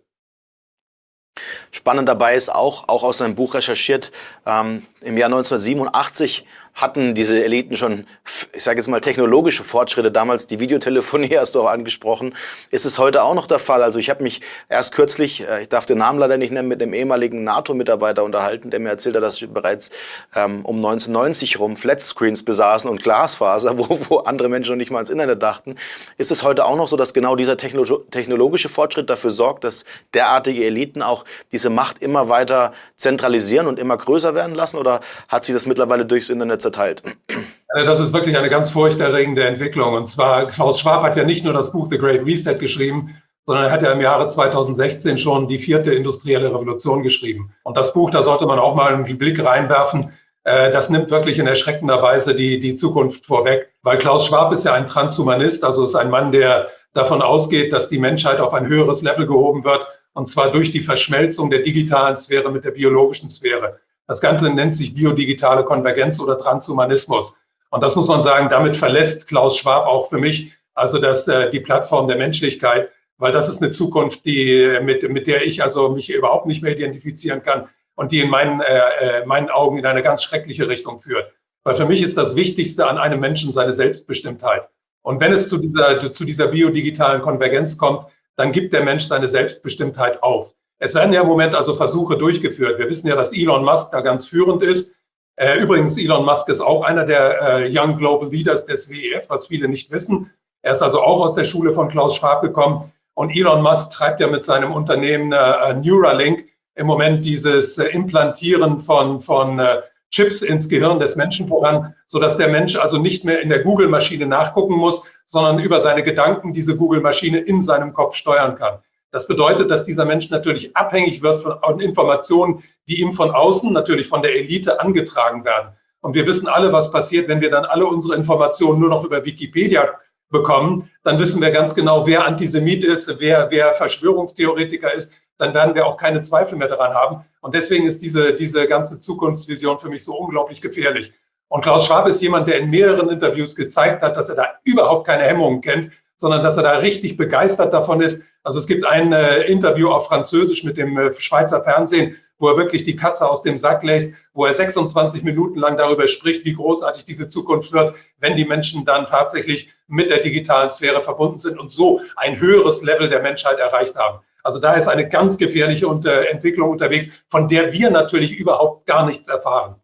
Spannend dabei ist auch, auch aus seinem Buch recherchiert, ähm, im Jahr 1987 hatten diese Eliten schon, ich sage jetzt mal, technologische Fortschritte. Damals die Videotelefonie hast du auch angesprochen. Ist es heute auch noch der Fall? Also ich habe mich erst kürzlich, äh, ich darf den Namen leider nicht nennen, mit dem ehemaligen NATO-Mitarbeiter unterhalten, der mir erzählt hat, dass sie bereits ähm, um 1990 rum Flatscreens besaßen und Glasfaser, wo, wo andere Menschen noch nicht mal ans Internet dachten. Ist es heute auch noch so, dass genau dieser techno technologische Fortschritt dafür sorgt, dass derartige Eliten auch diese Macht immer weiter zentralisieren und immer größer werden lassen? Oder hat sich das mittlerweile durchs Internet zerteilt. Das ist wirklich eine ganz furchterregende Entwicklung. Und zwar, Klaus Schwab hat ja nicht nur das Buch The Great Reset geschrieben, sondern er hat ja im Jahre 2016 schon die vierte industrielle Revolution geschrieben. Und das Buch, da sollte man auch mal einen Blick reinwerfen. äh, das nimmt wirklich in erschreckender Weise die, die Zukunft vorweg. Weil Klaus Schwab ist ja ein Transhumanist, also ist ein Mann, der davon ausgeht, dass die Menschheit auf ein höheres Level gehoben wird, und zwar durch die Verschmelzung der digitalen Sphäre mit der biologischen Sphäre. Das Ganze nennt sich biodigitale Konvergenz oder Transhumanismus. Und das muss man sagen, damit verlässt Klaus Schwab auch für mich also das, äh, die Plattform der Menschlichkeit, weil das ist eine Zukunft, die, mit, mit der ich also mich überhaupt nicht mehr identifizieren kann und die in meinen, äh, äh, meinen Augen in eine ganz schreckliche Richtung führt. Weil für mich ist das Wichtigste an einem Menschen seine Selbstbestimmtheit. Und wenn es zu dieser, zu dieser biodigitalen Konvergenz kommt, dann gibt der Mensch seine Selbstbestimmtheit auf. Es werden ja im Moment also Versuche durchgeführt. Wir wissen ja, dass Elon Musk da ganz führend ist. Äh, übrigens, Elon Musk ist auch einer der äh, Young Global Leaders des WEF, was viele nicht wissen. Er ist also auch aus der Schule von Klaus Schwab gekommen. Und Elon Musk treibt ja mit seinem Unternehmen äh, Neuralink im Moment dieses äh, Implantieren von, von äh, Chips ins Gehirn des Menschen voran, sodass der Mensch also nicht mehr in der Google-Maschine nachgucken muss, sondern über seine Gedanken diese Google-Maschine in seinem Kopf steuern kann. Das bedeutet, dass dieser Mensch natürlich abhängig wird von Informationen, die ihm von außen, natürlich von der Elite angetragen werden. Und wir wissen alle, was passiert, wenn wir dann alle unsere Informationen nur noch über Wikipedia bekommen. Dann wissen wir ganz genau, wer Antisemit ist, wer, wer Verschwörungstheoretiker ist, dann werden wir auch keine Zweifel mehr daran haben. Und deswegen ist diese, diese ganze Zukunftsvision für mich so unglaublich gefährlich. Und Klaus Schwab ist jemand, der in mehreren Interviews gezeigt hat, dass er da überhaupt keine Hemmungen kennt, sondern dass er da richtig begeistert davon ist. Also es gibt ein äh, Interview auf Französisch mit dem äh, Schweizer Fernsehen, wo er wirklich die Katze aus dem Sack lässt, wo er 26 Minuten lang darüber spricht, wie großartig diese Zukunft wird, wenn die Menschen dann tatsächlich mit der digitalen Sphäre verbunden sind und so ein höheres Level der Menschheit erreicht haben. Also da ist eine ganz gefährliche Entwicklung unterwegs, von der wir natürlich überhaupt gar nichts erfahren.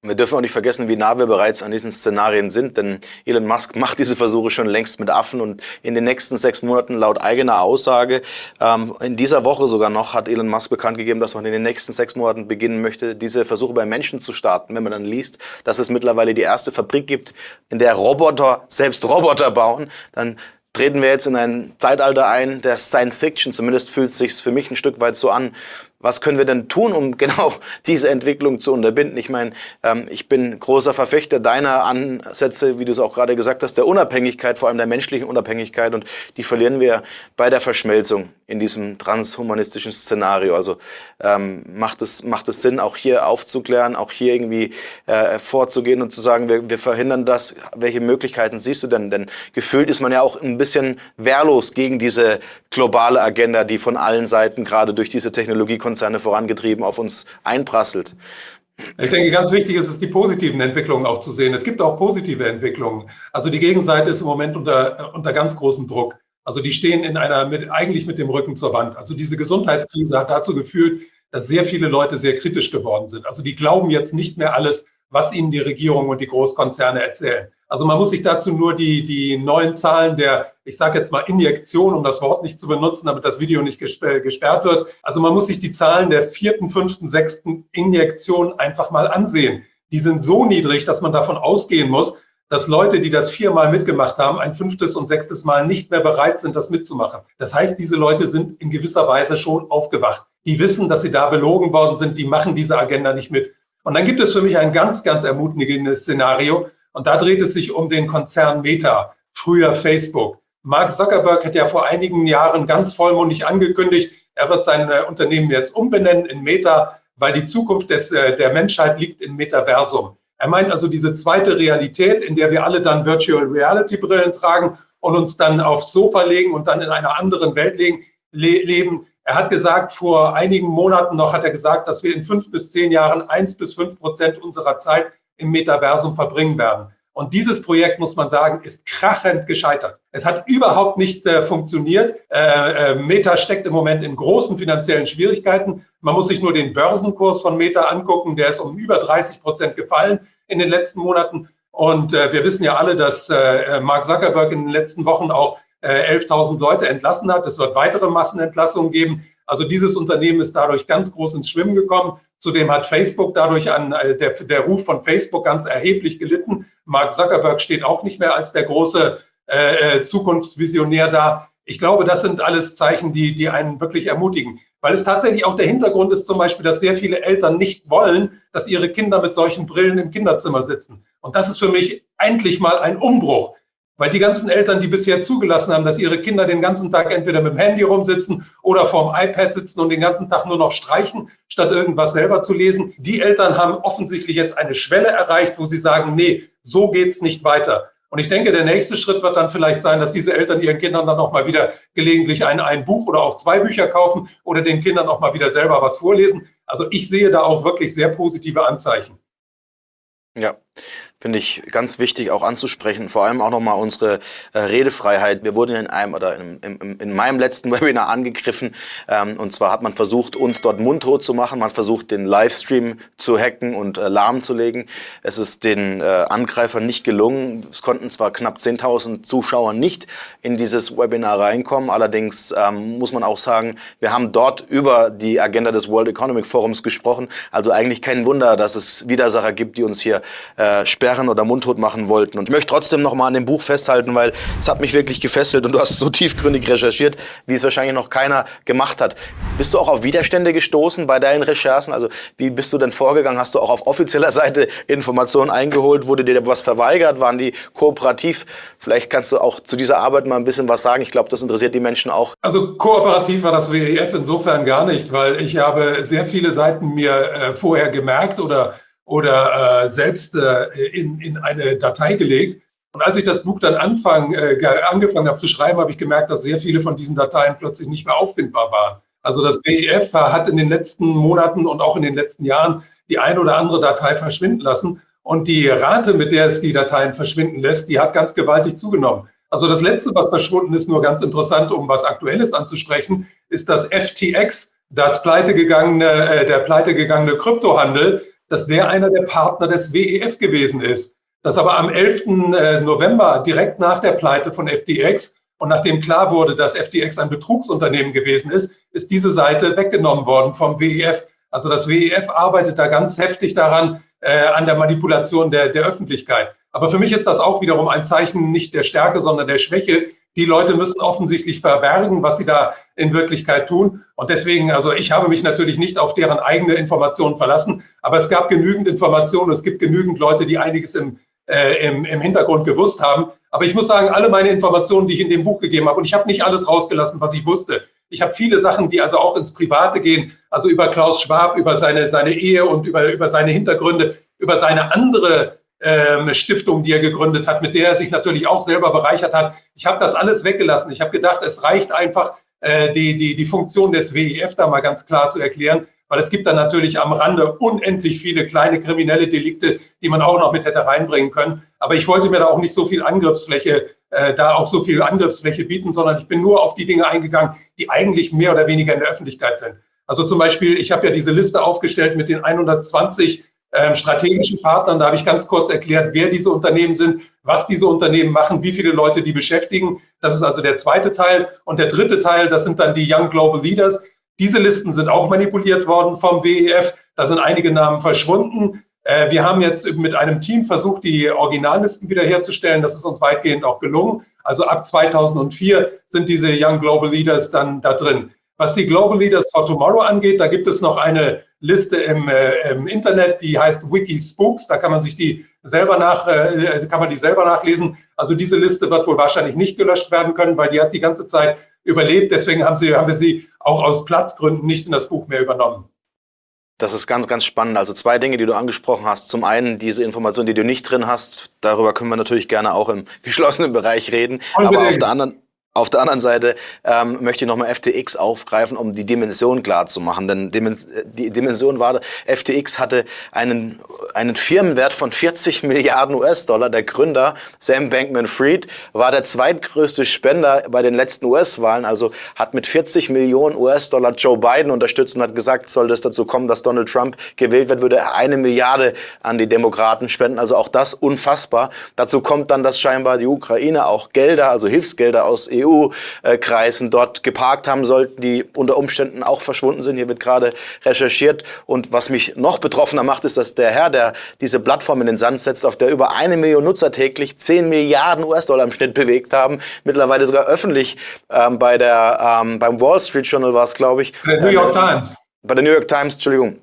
Wir dürfen auch nicht vergessen, wie nah wir bereits an diesen Szenarien sind, denn Elon Musk macht diese Versuche schon längst mit Affen und in den nächsten sechs Monaten laut eigener Aussage, ähm, in dieser Woche sogar noch, hat Elon Musk bekannt gegeben, dass man in den nächsten sechs Monaten beginnen möchte, diese Versuche bei Menschen zu starten. Wenn man dann liest, dass es mittlerweile die erste Fabrik gibt, in der Roboter selbst Roboter bauen, dann treten wir jetzt in ein Zeitalter ein der Science Fiction. Zumindest fühlt es sich für mich ein Stück weit so an. Was können wir denn tun, um genau diese Entwicklung zu unterbinden? Ich meine, ähm, ich bin großer Verfechter deiner Ansätze, wie du es auch gerade gesagt hast, der Unabhängigkeit, vor allem der menschlichen Unabhängigkeit und die verlieren wir bei der Verschmelzung in diesem transhumanistischen Szenario. Also ähm, macht, es, macht es Sinn, auch hier aufzuklären, auch hier irgendwie äh, vorzugehen und zu sagen, wir, wir verhindern das. Welche Möglichkeiten siehst du denn? Denn gefühlt ist man ja auch ein bisschen wehrlos gegen diese globale Agenda, die von allen Seiten gerade durch diese Technologiekonzerne vorangetrieben auf uns einprasselt. Ich denke, ganz wichtig ist es, die positiven Entwicklungen auch zu sehen. Es gibt auch positive Entwicklungen. Also die Gegenseite ist im Moment unter, unter ganz großem Druck. Also die stehen in einer, mit, eigentlich mit dem Rücken zur Wand. Also diese Gesundheitskrise hat dazu geführt, dass sehr viele Leute sehr kritisch geworden sind. Also die glauben jetzt nicht mehr alles, was ihnen die Regierung und die Großkonzerne erzählen. Also man muss sich dazu nur die, die neuen Zahlen der, ich sage jetzt mal Injektion, um das Wort nicht zu benutzen, damit das Video nicht gesperrt wird. Also man muss sich die Zahlen der vierten, fünften, sechsten Injektion einfach mal ansehen. Die sind so niedrig, dass man davon ausgehen muss, dass Leute, die das viermal mitgemacht haben, ein fünftes und sechstes Mal nicht mehr bereit sind, das mitzumachen. Das heißt, diese Leute sind in gewisser Weise schon aufgewacht. Die wissen, dass sie da belogen worden sind, die machen diese Agenda nicht mit. Und dann gibt es für mich ein ganz, ganz ermutigendes Szenario. Und da dreht es sich um den Konzern Meta, früher Facebook. Mark Zuckerberg hat ja vor einigen Jahren ganz vollmundig angekündigt, er wird sein Unternehmen jetzt umbenennen in Meta, weil die Zukunft des, äh, der Menschheit liegt im Metaversum. Er meint also diese zweite Realität, in der wir alle dann Virtual Reality Brillen tragen und uns dann aufs Sofa legen und dann in einer anderen Welt le leben. Er hat gesagt, vor einigen Monaten noch hat er gesagt, dass wir in fünf bis zehn Jahren eins bis fünf Prozent unserer Zeit im Metaversum verbringen werden. Und dieses Projekt, muss man sagen, ist krachend gescheitert. Es hat überhaupt nicht äh, funktioniert. Äh, äh, Meta steckt im Moment in großen finanziellen Schwierigkeiten. Man muss sich nur den Börsenkurs von Meta angucken. Der ist um über 30 Prozent gefallen in den letzten Monaten. Und äh, wir wissen ja alle, dass äh, Mark Zuckerberg in den letzten Wochen auch 11.000 äh, Leute entlassen hat. Es wird weitere Massenentlassungen geben. Also dieses Unternehmen ist dadurch ganz groß ins Schwimmen gekommen. Zudem hat Facebook dadurch an, der, der Ruf von Facebook ganz erheblich gelitten. Mark Zuckerberg steht auch nicht mehr als der große äh, Zukunftsvisionär da. Ich glaube, das sind alles Zeichen, die, die einen wirklich ermutigen. weil es tatsächlich auch der Hintergrund ist zum Beispiel, dass sehr viele Eltern nicht wollen, dass ihre Kinder mit solchen Brillen im Kinderzimmer sitzen. Und das ist für mich endlich mal ein Umbruch. Weil die ganzen Eltern, die bisher zugelassen haben, dass ihre Kinder den ganzen Tag entweder mit dem Handy rumsitzen oder vorm iPad sitzen und den ganzen Tag nur noch streichen, statt irgendwas selber zu lesen, die Eltern haben offensichtlich jetzt eine Schwelle erreicht, wo sie sagen, nee, so geht's nicht weiter. Und ich denke, der nächste Schritt wird dann vielleicht sein, dass diese Eltern ihren Kindern dann auch mal wieder gelegentlich ein, ein Buch oder auch zwei Bücher kaufen oder den Kindern auch mal wieder selber was vorlesen. Also ich sehe da auch wirklich sehr positive Anzeichen. Ja, finde ich ganz wichtig auch anzusprechen, vor allem auch nochmal unsere äh, Redefreiheit. Wir wurden in einem oder in, in, in meinem letzten Webinar angegriffen ähm, und zwar hat man versucht, uns dort mundtot zu machen, man versucht, den Livestream zu hacken und äh, lahmzulegen. Es ist den äh, Angreifern nicht gelungen. Es konnten zwar knapp 10.000 Zuschauer nicht in dieses Webinar reinkommen, allerdings ähm, muss man auch sagen, wir haben dort über die Agenda des World Economic Forums gesprochen, also eigentlich kein Wunder, dass es Widersacher gibt, die uns hier äh, sperren sperren oder mundtot machen wollten. Und ich möchte trotzdem noch mal an dem Buch festhalten, weil es hat mich wirklich gefesselt und du hast so tiefgründig recherchiert, wie es wahrscheinlich noch keiner gemacht hat. Bist du auch auf Widerstände gestoßen bei deinen Recherchen? Also wie bist du denn vorgegangen? Hast du auch auf offizieller Seite Informationen eingeholt? Wurde dir was verweigert? Waren die kooperativ? Vielleicht kannst du auch zu dieser Arbeit mal ein bisschen was sagen. Ich glaube, das interessiert die Menschen auch. Also kooperativ war das WEF insofern gar nicht, weil ich habe sehr viele Seiten mir äh, vorher gemerkt oder oder äh, selbst äh, in, in eine Datei gelegt. Und als ich das Buch dann anfang, äh, angefangen habe zu schreiben, habe ich gemerkt, dass sehr viele von diesen Dateien plötzlich nicht mehr auffindbar waren. Also das WEF hat in den letzten Monaten und auch in den letzten Jahren die eine oder andere Datei verschwinden lassen. Und die Rate, mit der es die Dateien verschwinden lässt, die hat ganz gewaltig zugenommen. Also das Letzte, was verschwunden ist, nur ganz interessant, um was Aktuelles anzusprechen, ist das FTX, das pleitegegangene, äh, der pleitegegangene Kryptohandel, dass der einer der Partner des WEF gewesen ist. Dass aber am 11. Äh, November, direkt nach der Pleite von FTX und nachdem klar wurde, dass FTX ein Betrugsunternehmen gewesen ist, ist diese Seite weggenommen worden vom WEF. Also das WEF arbeitet da ganz heftig daran, äh, an der Manipulation der, der Öffentlichkeit. Aber für mich ist das auch wiederum ein Zeichen nicht der Stärke, sondern der Schwäche, die Leute müssen offensichtlich verbergen, was sie da in Wirklichkeit tun. Und deswegen, also ich habe mich natürlich nicht auf deren eigene Informationen verlassen, aber es gab genügend Informationen, es gibt genügend Leute, die einiges im, äh, im, im Hintergrund gewusst haben. Aber ich muss sagen, alle meine Informationen, die ich in dem Buch gegeben habe, und ich habe nicht alles rausgelassen, was ich wusste. Ich habe viele Sachen, die also auch ins Private gehen, also über Klaus Schwab, über seine, seine Ehe und über, über seine Hintergründe, über seine andere ähm, Stiftung, die er gegründet hat, mit der er sich natürlich auch selber bereichert hat. Ich habe das alles weggelassen. Ich habe gedacht, es reicht einfach, äh, die, die, die Funktion des WEF da mal ganz klar zu erklären, weil es gibt dann natürlich am Rande unendlich viele kleine kriminelle Delikte, die man auch noch mit hätte reinbringen können. Aber ich wollte mir da auch nicht so viel Angriffsfläche, äh, da auch so viel Angriffsfläche bieten, sondern ich bin nur auf die Dinge eingegangen, die eigentlich mehr oder weniger in der Öffentlichkeit sind. Also zum Beispiel, ich habe ja diese Liste aufgestellt mit den 120 ähm, strategischen Partnern. Da habe ich ganz kurz erklärt, wer diese Unternehmen sind, was diese Unternehmen machen, wie viele Leute die beschäftigen. Das ist also der zweite Teil. Und der dritte Teil, das sind dann die Young Global Leaders. Diese Listen sind auch manipuliert worden vom WEF. Da sind einige Namen verschwunden. Äh, wir haben jetzt mit einem Team versucht, die Originallisten wiederherzustellen. Das ist uns weitgehend auch gelungen. Also ab 2004 sind diese Young Global Leaders dann da drin. Was die Global Leaders for Tomorrow angeht, da gibt es noch eine Liste im, äh, im Internet, die heißt Wikispooks. Da kann man sich die selber nach, äh, kann man die selber nachlesen. Also diese Liste wird wohl wahrscheinlich nicht gelöscht werden können, weil die hat die ganze Zeit überlebt. Deswegen haben, sie, haben wir sie auch aus Platzgründen nicht in das Buch mehr übernommen. Das ist ganz, ganz spannend. Also zwei Dinge, die du angesprochen hast. Zum einen diese Information, die du nicht drin hast. Darüber können wir natürlich gerne auch im geschlossenen Bereich reden. Unbedingt. Aber auf der anderen auf der anderen Seite ähm, möchte ich nochmal FTX aufgreifen, um die Dimension klar zu machen. Denn die Dimension war, FTX hatte einen, einen Firmenwert von 40 Milliarden US-Dollar. Der Gründer Sam Bankman-Fried war der zweitgrößte Spender bei den letzten US-Wahlen, also hat mit 40 Millionen US-Dollar Joe Biden unterstützt und hat gesagt, sollte es dazu kommen, dass Donald Trump gewählt wird, würde er eine Milliarde an die Demokraten spenden. Also auch das unfassbar. Dazu kommt dann, dass scheinbar die Ukraine auch Gelder, also Hilfsgelder aus EU EU-Kreisen dort geparkt haben sollten, die unter Umständen auch verschwunden sind. Hier wird gerade recherchiert. Und was mich noch betroffener macht, ist, dass der Herr, der diese Plattform in den Sand setzt, auf der über eine Million Nutzer täglich 10 Milliarden US-Dollar im Schnitt bewegt haben, mittlerweile sogar öffentlich ähm, bei der, ähm, beim Wall Street Journal war es, glaube ich. Bei der New York Times. Bei der New York Times, Entschuldigung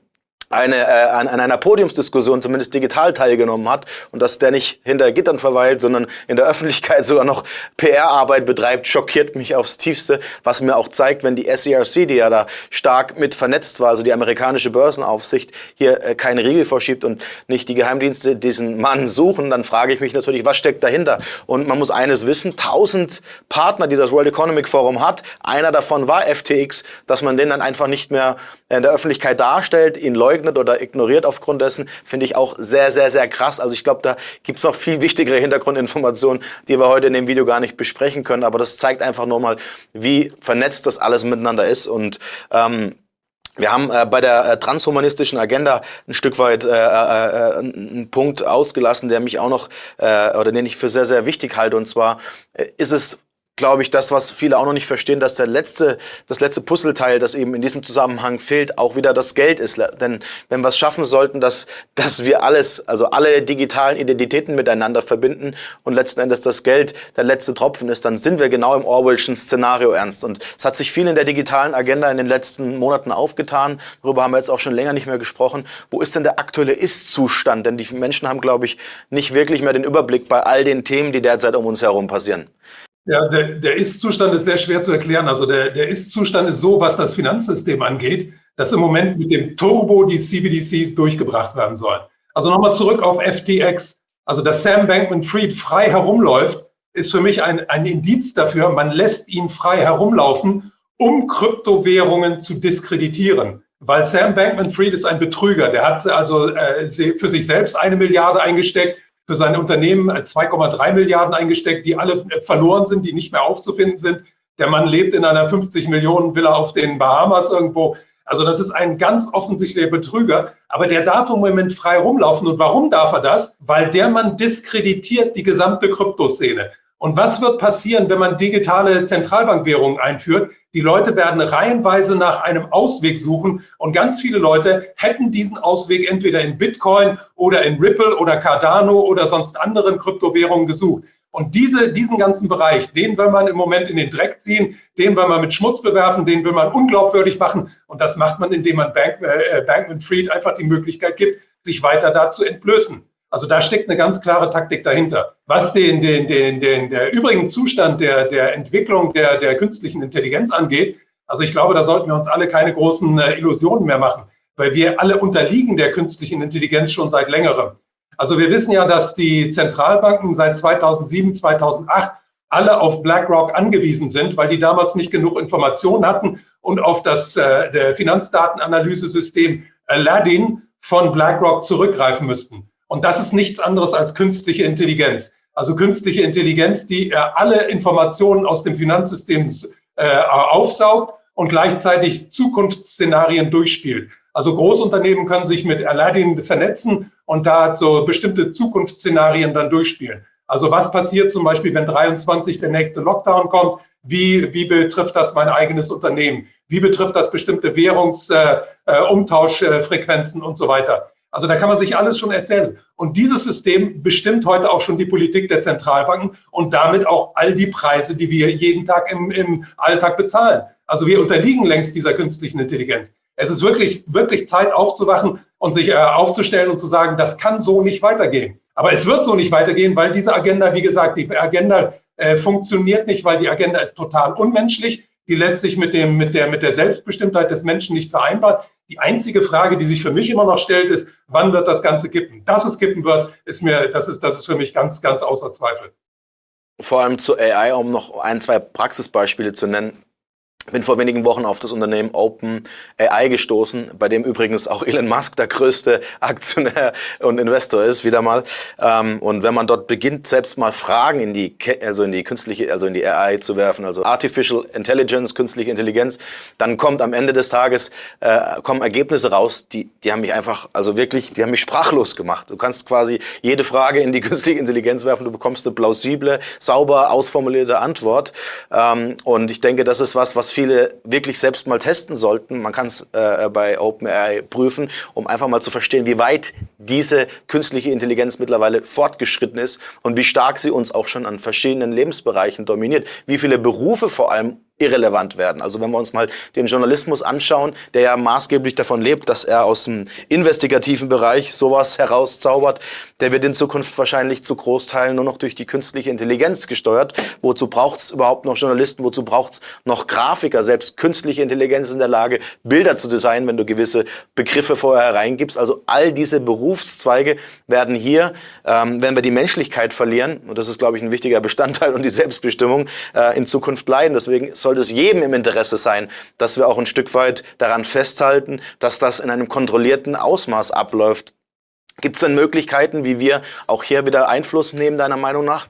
eine, äh, an, an einer Podiumsdiskussion zumindest digital teilgenommen hat und dass der nicht hinter Gittern verweilt, sondern in der Öffentlichkeit sogar noch PR-Arbeit betreibt, schockiert mich aufs Tiefste, was mir auch zeigt, wenn die SERC, die ja da stark mit vernetzt war, also die amerikanische Börsenaufsicht, hier äh, keine Riegel vorschiebt und nicht die Geheimdienste diesen Mann suchen, dann frage ich mich natürlich, was steckt dahinter? Und man muss eines wissen, tausend Partner, die das World Economic Forum hat, einer davon war FTX, dass man den dann einfach nicht mehr in der Öffentlichkeit darstellt, ihn leugnet, leugnet oder ignoriert aufgrund dessen, finde ich auch sehr, sehr, sehr krass. Also ich glaube, da gibt es noch viel wichtigere Hintergrundinformationen, die wir heute in dem Video gar nicht besprechen können. Aber das zeigt einfach nur mal, wie vernetzt das alles miteinander ist. Und ähm, wir haben äh, bei der äh, transhumanistischen Agenda ein Stück weit äh, äh, äh einen Punkt ausgelassen, der mich auch noch äh, oder den ich für sehr, sehr wichtig halte. Und zwar äh, ist es glaube ich, das, was viele auch noch nicht verstehen, dass der letzte, das letzte Puzzleteil, das eben in diesem Zusammenhang fehlt, auch wieder das Geld ist. Denn wenn wir es schaffen sollten, dass, dass wir alles, also alle digitalen Identitäten miteinander verbinden und letzten Endes das Geld der letzte Tropfen ist, dann sind wir genau im Orwellschen Szenario ernst. Und es hat sich viel in der digitalen Agenda in den letzten Monaten aufgetan. Darüber haben wir jetzt auch schon länger nicht mehr gesprochen. Wo ist denn der aktuelle Ist-Zustand? Denn die Menschen haben, glaube ich, nicht wirklich mehr den Überblick bei all den Themen, die derzeit um uns herum passieren. Ja, der, der Ist-Zustand ist sehr schwer zu erklären. Also der, der Ist-Zustand ist so, was das Finanzsystem angeht, dass im Moment mit dem Turbo die CBDCs durchgebracht werden sollen. Also nochmal zurück auf FTX. Also dass Sam Bankman-Fried frei herumläuft, ist für mich ein, ein Indiz dafür, man lässt ihn frei herumlaufen, um Kryptowährungen zu diskreditieren. Weil Sam Bankman-Fried ist ein Betrüger. Der hat also äh, für sich selbst eine Milliarde eingesteckt, für sein Unternehmen 2,3 Milliarden eingesteckt, die alle verloren sind, die nicht mehr aufzufinden sind. Der Mann lebt in einer 50 Millionen Villa auf den Bahamas irgendwo. Also das ist ein ganz offensichtlicher Betrüger, aber der darf im Moment frei rumlaufen. Und warum darf er das? Weil der Mann diskreditiert die gesamte Kryptoszene. Und was wird passieren, wenn man digitale Zentralbankwährungen einführt? Die Leute werden reihenweise nach einem Ausweg suchen und ganz viele Leute hätten diesen Ausweg entweder in Bitcoin oder in Ripple oder Cardano oder sonst anderen Kryptowährungen gesucht. Und diese, diesen ganzen Bereich, den will man im Moment in den Dreck ziehen, den will man mit Schmutz bewerfen, den will man unglaubwürdig machen. Und das macht man, indem man Bank, äh, Bankman Fried einfach die Möglichkeit gibt, sich weiter da zu entblößen. Also da steckt eine ganz klare Taktik dahinter. Was den, den, den, den der übrigen Zustand der, der Entwicklung der, der künstlichen Intelligenz angeht, also ich glaube, da sollten wir uns alle keine großen äh, Illusionen mehr machen, weil wir alle unterliegen der künstlichen Intelligenz schon seit längerem. Also wir wissen ja, dass die Zentralbanken seit 2007, 2008 alle auf BlackRock angewiesen sind, weil die damals nicht genug Informationen hatten und auf das äh, Finanzdatenanalyse-System Aladdin von BlackRock zurückgreifen müssten. Und das ist nichts anderes als künstliche Intelligenz. Also künstliche Intelligenz, die äh, alle Informationen aus dem Finanzsystem äh, aufsaugt und gleichzeitig Zukunftsszenarien durchspielt. Also Großunternehmen können sich mit Aladdin vernetzen und da so bestimmte Zukunftsszenarien dann durchspielen. Also was passiert zum Beispiel, wenn 23 der nächste Lockdown kommt? Wie, wie betrifft das mein eigenes Unternehmen? Wie betrifft das bestimmte Währungsumtauschfrequenzen äh, äh, und so weiter? Also da kann man sich alles schon erzählen. Und dieses System bestimmt heute auch schon die Politik der Zentralbanken und damit auch all die Preise, die wir jeden Tag im, im Alltag bezahlen. Also wir unterliegen längst dieser künstlichen Intelligenz. Es ist wirklich, wirklich Zeit aufzuwachen und sich äh, aufzustellen und zu sagen, das kann so nicht weitergehen. Aber es wird so nicht weitergehen, weil diese Agenda, wie gesagt, die Agenda äh, funktioniert nicht, weil die Agenda ist total unmenschlich. Die lässt sich mit, dem, mit, der, mit der Selbstbestimmtheit des Menschen nicht vereinbaren. Die einzige Frage, die sich für mich immer noch stellt, ist, wann wird das Ganze kippen? Dass es kippen wird, ist mir, das ist, das ist für mich ganz, ganz außer Zweifel. Vor allem zu AI, um noch ein, zwei Praxisbeispiele zu nennen. Bin vor wenigen Wochen auf das Unternehmen OpenAI gestoßen, bei dem übrigens auch Elon Musk der größte Aktionär und Investor ist, wieder mal. Ähm, und wenn man dort beginnt, selbst mal Fragen in die, also in die künstliche, also in die AI zu werfen, also Artificial Intelligence, künstliche Intelligenz, dann kommt am Ende des Tages, äh, kommen Ergebnisse raus, die, die haben mich einfach, also wirklich, die haben mich sprachlos gemacht. Du kannst quasi jede Frage in die künstliche Intelligenz werfen, du bekommst eine plausible, sauber ausformulierte Antwort. Ähm, und ich denke, das ist was, was viele wirklich selbst mal testen sollten. Man kann es äh, bei OpenAI prüfen, um einfach mal zu verstehen, wie weit diese künstliche Intelligenz mittlerweile fortgeschritten ist und wie stark sie uns auch schon an verschiedenen Lebensbereichen dominiert. Wie viele Berufe vor allem irrelevant werden. Also wenn wir uns mal den Journalismus anschauen, der ja maßgeblich davon lebt, dass er aus dem investigativen Bereich sowas herauszaubert, der wird in Zukunft wahrscheinlich zu Großteilen nur noch durch die künstliche Intelligenz gesteuert. Wozu braucht es überhaupt noch Journalisten? Wozu braucht es noch Grafiker? Selbst künstliche Intelligenz ist in der Lage, Bilder zu designen, wenn du gewisse Begriffe vorher hereingibst. Also all diese Berufszweige werden hier, ähm, wenn wir die Menschlichkeit verlieren, und das ist, glaube ich, ein wichtiger Bestandteil und die Selbstbestimmung, äh, in Zukunft leiden. Deswegen sollte es jedem im Interesse sein, dass wir auch ein Stück weit daran festhalten, dass das in einem kontrollierten Ausmaß abläuft. Gibt es denn Möglichkeiten, wie wir auch hier wieder Einfluss nehmen, deiner Meinung nach?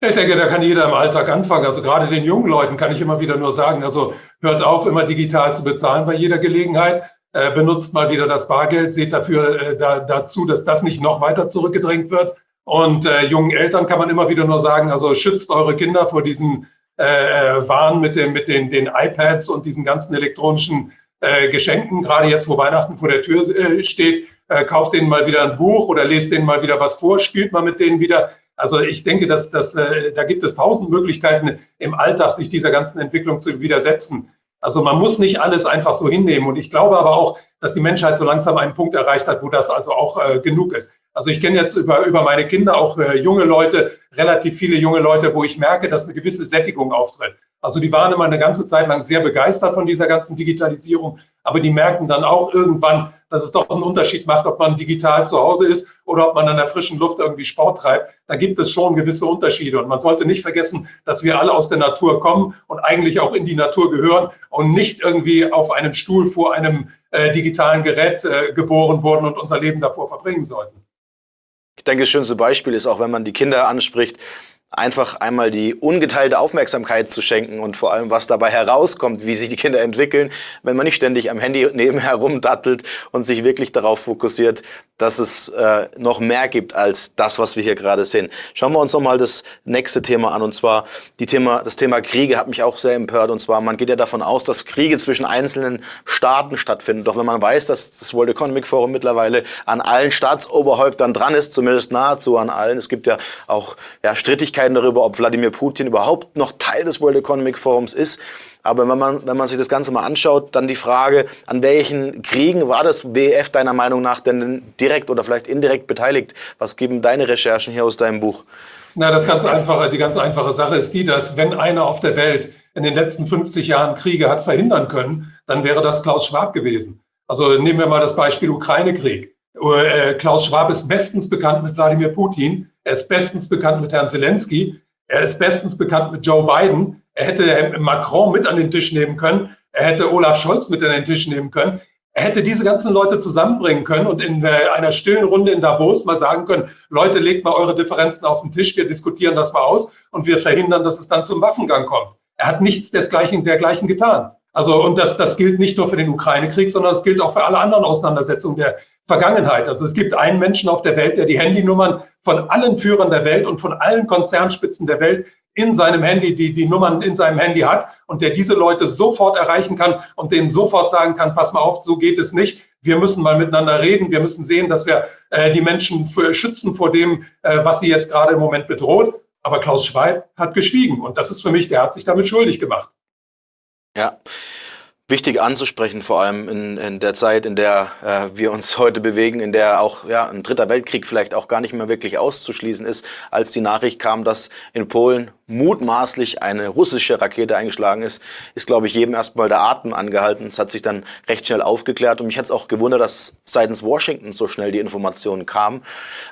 Ich denke, da kann jeder im Alltag anfangen. Also gerade den jungen Leuten kann ich immer wieder nur sagen, also hört auf, immer digital zu bezahlen bei jeder Gelegenheit. Äh, benutzt mal wieder das Bargeld, seht dafür äh, da, dazu, dass das nicht noch weiter zurückgedrängt wird. Und äh, jungen Eltern kann man immer wieder nur sagen, also schützt eure Kinder vor diesen waren mit, dem, mit den, den iPads und diesen ganzen elektronischen äh, Geschenken, gerade jetzt, wo Weihnachten vor der Tür äh, steht, äh, kauft denen mal wieder ein Buch oder lest denen mal wieder was vor, spielt mal mit denen wieder. Also ich denke, dass, dass, äh, da gibt es tausend Möglichkeiten im Alltag, sich dieser ganzen Entwicklung zu widersetzen. Also man muss nicht alles einfach so hinnehmen. Und ich glaube aber auch, dass die Menschheit so langsam einen Punkt erreicht hat, wo das also auch äh, genug ist. Also ich kenne jetzt über, über meine Kinder auch äh, junge Leute, relativ viele junge Leute, wo ich merke, dass eine gewisse Sättigung auftritt. Also die waren immer eine ganze Zeit lang sehr begeistert von dieser ganzen Digitalisierung, aber die merken dann auch irgendwann, dass es doch einen Unterschied macht, ob man digital zu Hause ist oder ob man an der frischen Luft irgendwie Sport treibt. Da gibt es schon gewisse Unterschiede. Und man sollte nicht vergessen, dass wir alle aus der Natur kommen und eigentlich auch in die Natur gehören und nicht irgendwie auf einem Stuhl vor einem äh, digitalen Gerät äh, geboren wurden und unser Leben davor verbringen sollten. Ich denke, das schönste Beispiel ist auch, wenn man die Kinder anspricht, einfach einmal die ungeteilte Aufmerksamkeit zu schenken und vor allem, was dabei herauskommt, wie sich die Kinder entwickeln, wenn man nicht ständig am Handy nebenher rumdattelt und sich wirklich darauf fokussiert, dass es äh, noch mehr gibt als das, was wir hier gerade sehen. Schauen wir uns nochmal das nächste Thema an und zwar die Thema, das Thema Kriege hat mich auch sehr empört und zwar man geht ja davon aus, dass Kriege zwischen einzelnen Staaten stattfinden. Doch wenn man weiß, dass das World Economic Forum mittlerweile an allen Staatsoberhäuptern dran ist, zumindest nahezu an allen, es gibt ja auch ja, Strittigkeiten Streitigkeiten darüber, ob Wladimir Putin überhaupt noch Teil des World Economic Forums ist. Aber wenn man, wenn man sich das Ganze mal anschaut, dann die Frage, an welchen Kriegen war das WEF deiner Meinung nach denn direkt oder vielleicht indirekt beteiligt? Was geben deine Recherchen hier aus deinem Buch? Na, das ganz einfache, die ganz einfache Sache ist die, dass wenn einer auf der Welt in den letzten 50 Jahren Kriege hat verhindern können, dann wäre das Klaus Schwab gewesen. Also nehmen wir mal das Beispiel Ukraine-Krieg. Äh, Klaus Schwab ist bestens bekannt mit Wladimir Putin. Er ist bestens bekannt mit Herrn Zelensky. Er ist bestens bekannt mit Joe Biden. Er hätte Macron mit an den Tisch nehmen können. Er hätte Olaf Scholz mit an den Tisch nehmen können. Er hätte diese ganzen Leute zusammenbringen können und in äh, einer stillen Runde in Davos mal sagen können, Leute, legt mal eure Differenzen auf den Tisch, wir diskutieren das mal aus und wir verhindern, dass es dann zum Waffengang kommt. Er hat nichts desgleichen, dergleichen getan. Also, und das, das gilt nicht nur für den Ukraine-Krieg, sondern es gilt auch für alle anderen Auseinandersetzungen der Vergangenheit. Also es gibt einen Menschen auf der Welt, der die Handynummern von allen Führern der Welt und von allen Konzernspitzen der Welt in seinem Handy, die die Nummern in seinem Handy hat und der diese Leute sofort erreichen kann und denen sofort sagen kann, pass mal auf, so geht es nicht. Wir müssen mal miteinander reden. Wir müssen sehen, dass wir äh, die Menschen für, schützen vor dem, äh, was sie jetzt gerade im Moment bedroht. Aber Klaus Schwab hat geschwiegen und das ist für mich, der hat sich damit schuldig gemacht. Ja, wichtig anzusprechen, vor allem in, in der Zeit, in der äh, wir uns heute bewegen, in der auch ja, ein dritter Weltkrieg vielleicht auch gar nicht mehr wirklich auszuschließen ist, als die Nachricht kam, dass in Polen mutmaßlich eine russische Rakete eingeschlagen ist, ist, glaube ich, jedem erstmal der Atem angehalten. Es hat sich dann recht schnell aufgeklärt und mich hat es auch gewundert, dass seitens Washington so schnell die Informationen kamen.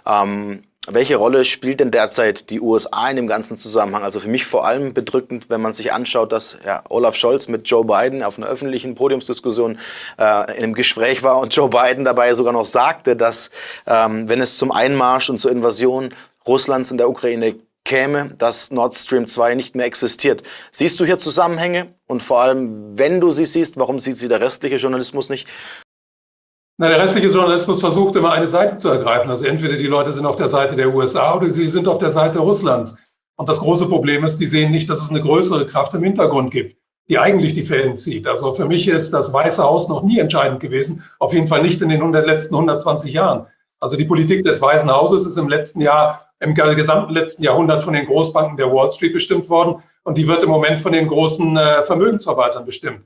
Ähm, welche Rolle spielt denn derzeit die USA in dem ganzen Zusammenhang? Also für mich vor allem bedrückend, wenn man sich anschaut, dass ja, Olaf Scholz mit Joe Biden auf einer öffentlichen Podiumsdiskussion äh, in einem Gespräch war und Joe Biden dabei sogar noch sagte, dass ähm, wenn es zum Einmarsch und zur Invasion Russlands in der Ukraine käme, dass Nord Stream 2 nicht mehr existiert. Siehst du hier Zusammenhänge? Und vor allem, wenn du sie siehst, warum sieht sie der restliche Journalismus nicht? Na, der restliche Journalismus versucht immer eine Seite zu ergreifen. Also entweder die Leute sind auf der Seite der USA oder sie sind auf der Seite Russlands. Und das große Problem ist, die sehen nicht, dass es eine größere Kraft im Hintergrund gibt, die eigentlich die Fäden zieht. Also für mich ist das Weiße Haus noch nie entscheidend gewesen, auf jeden Fall nicht in den 100, letzten 120 Jahren. Also die Politik des Weißen Hauses ist im letzten Jahr, im gesamten letzten Jahrhundert von den Großbanken der Wall Street bestimmt worden und die wird im Moment von den großen äh, Vermögensverwaltern bestimmt.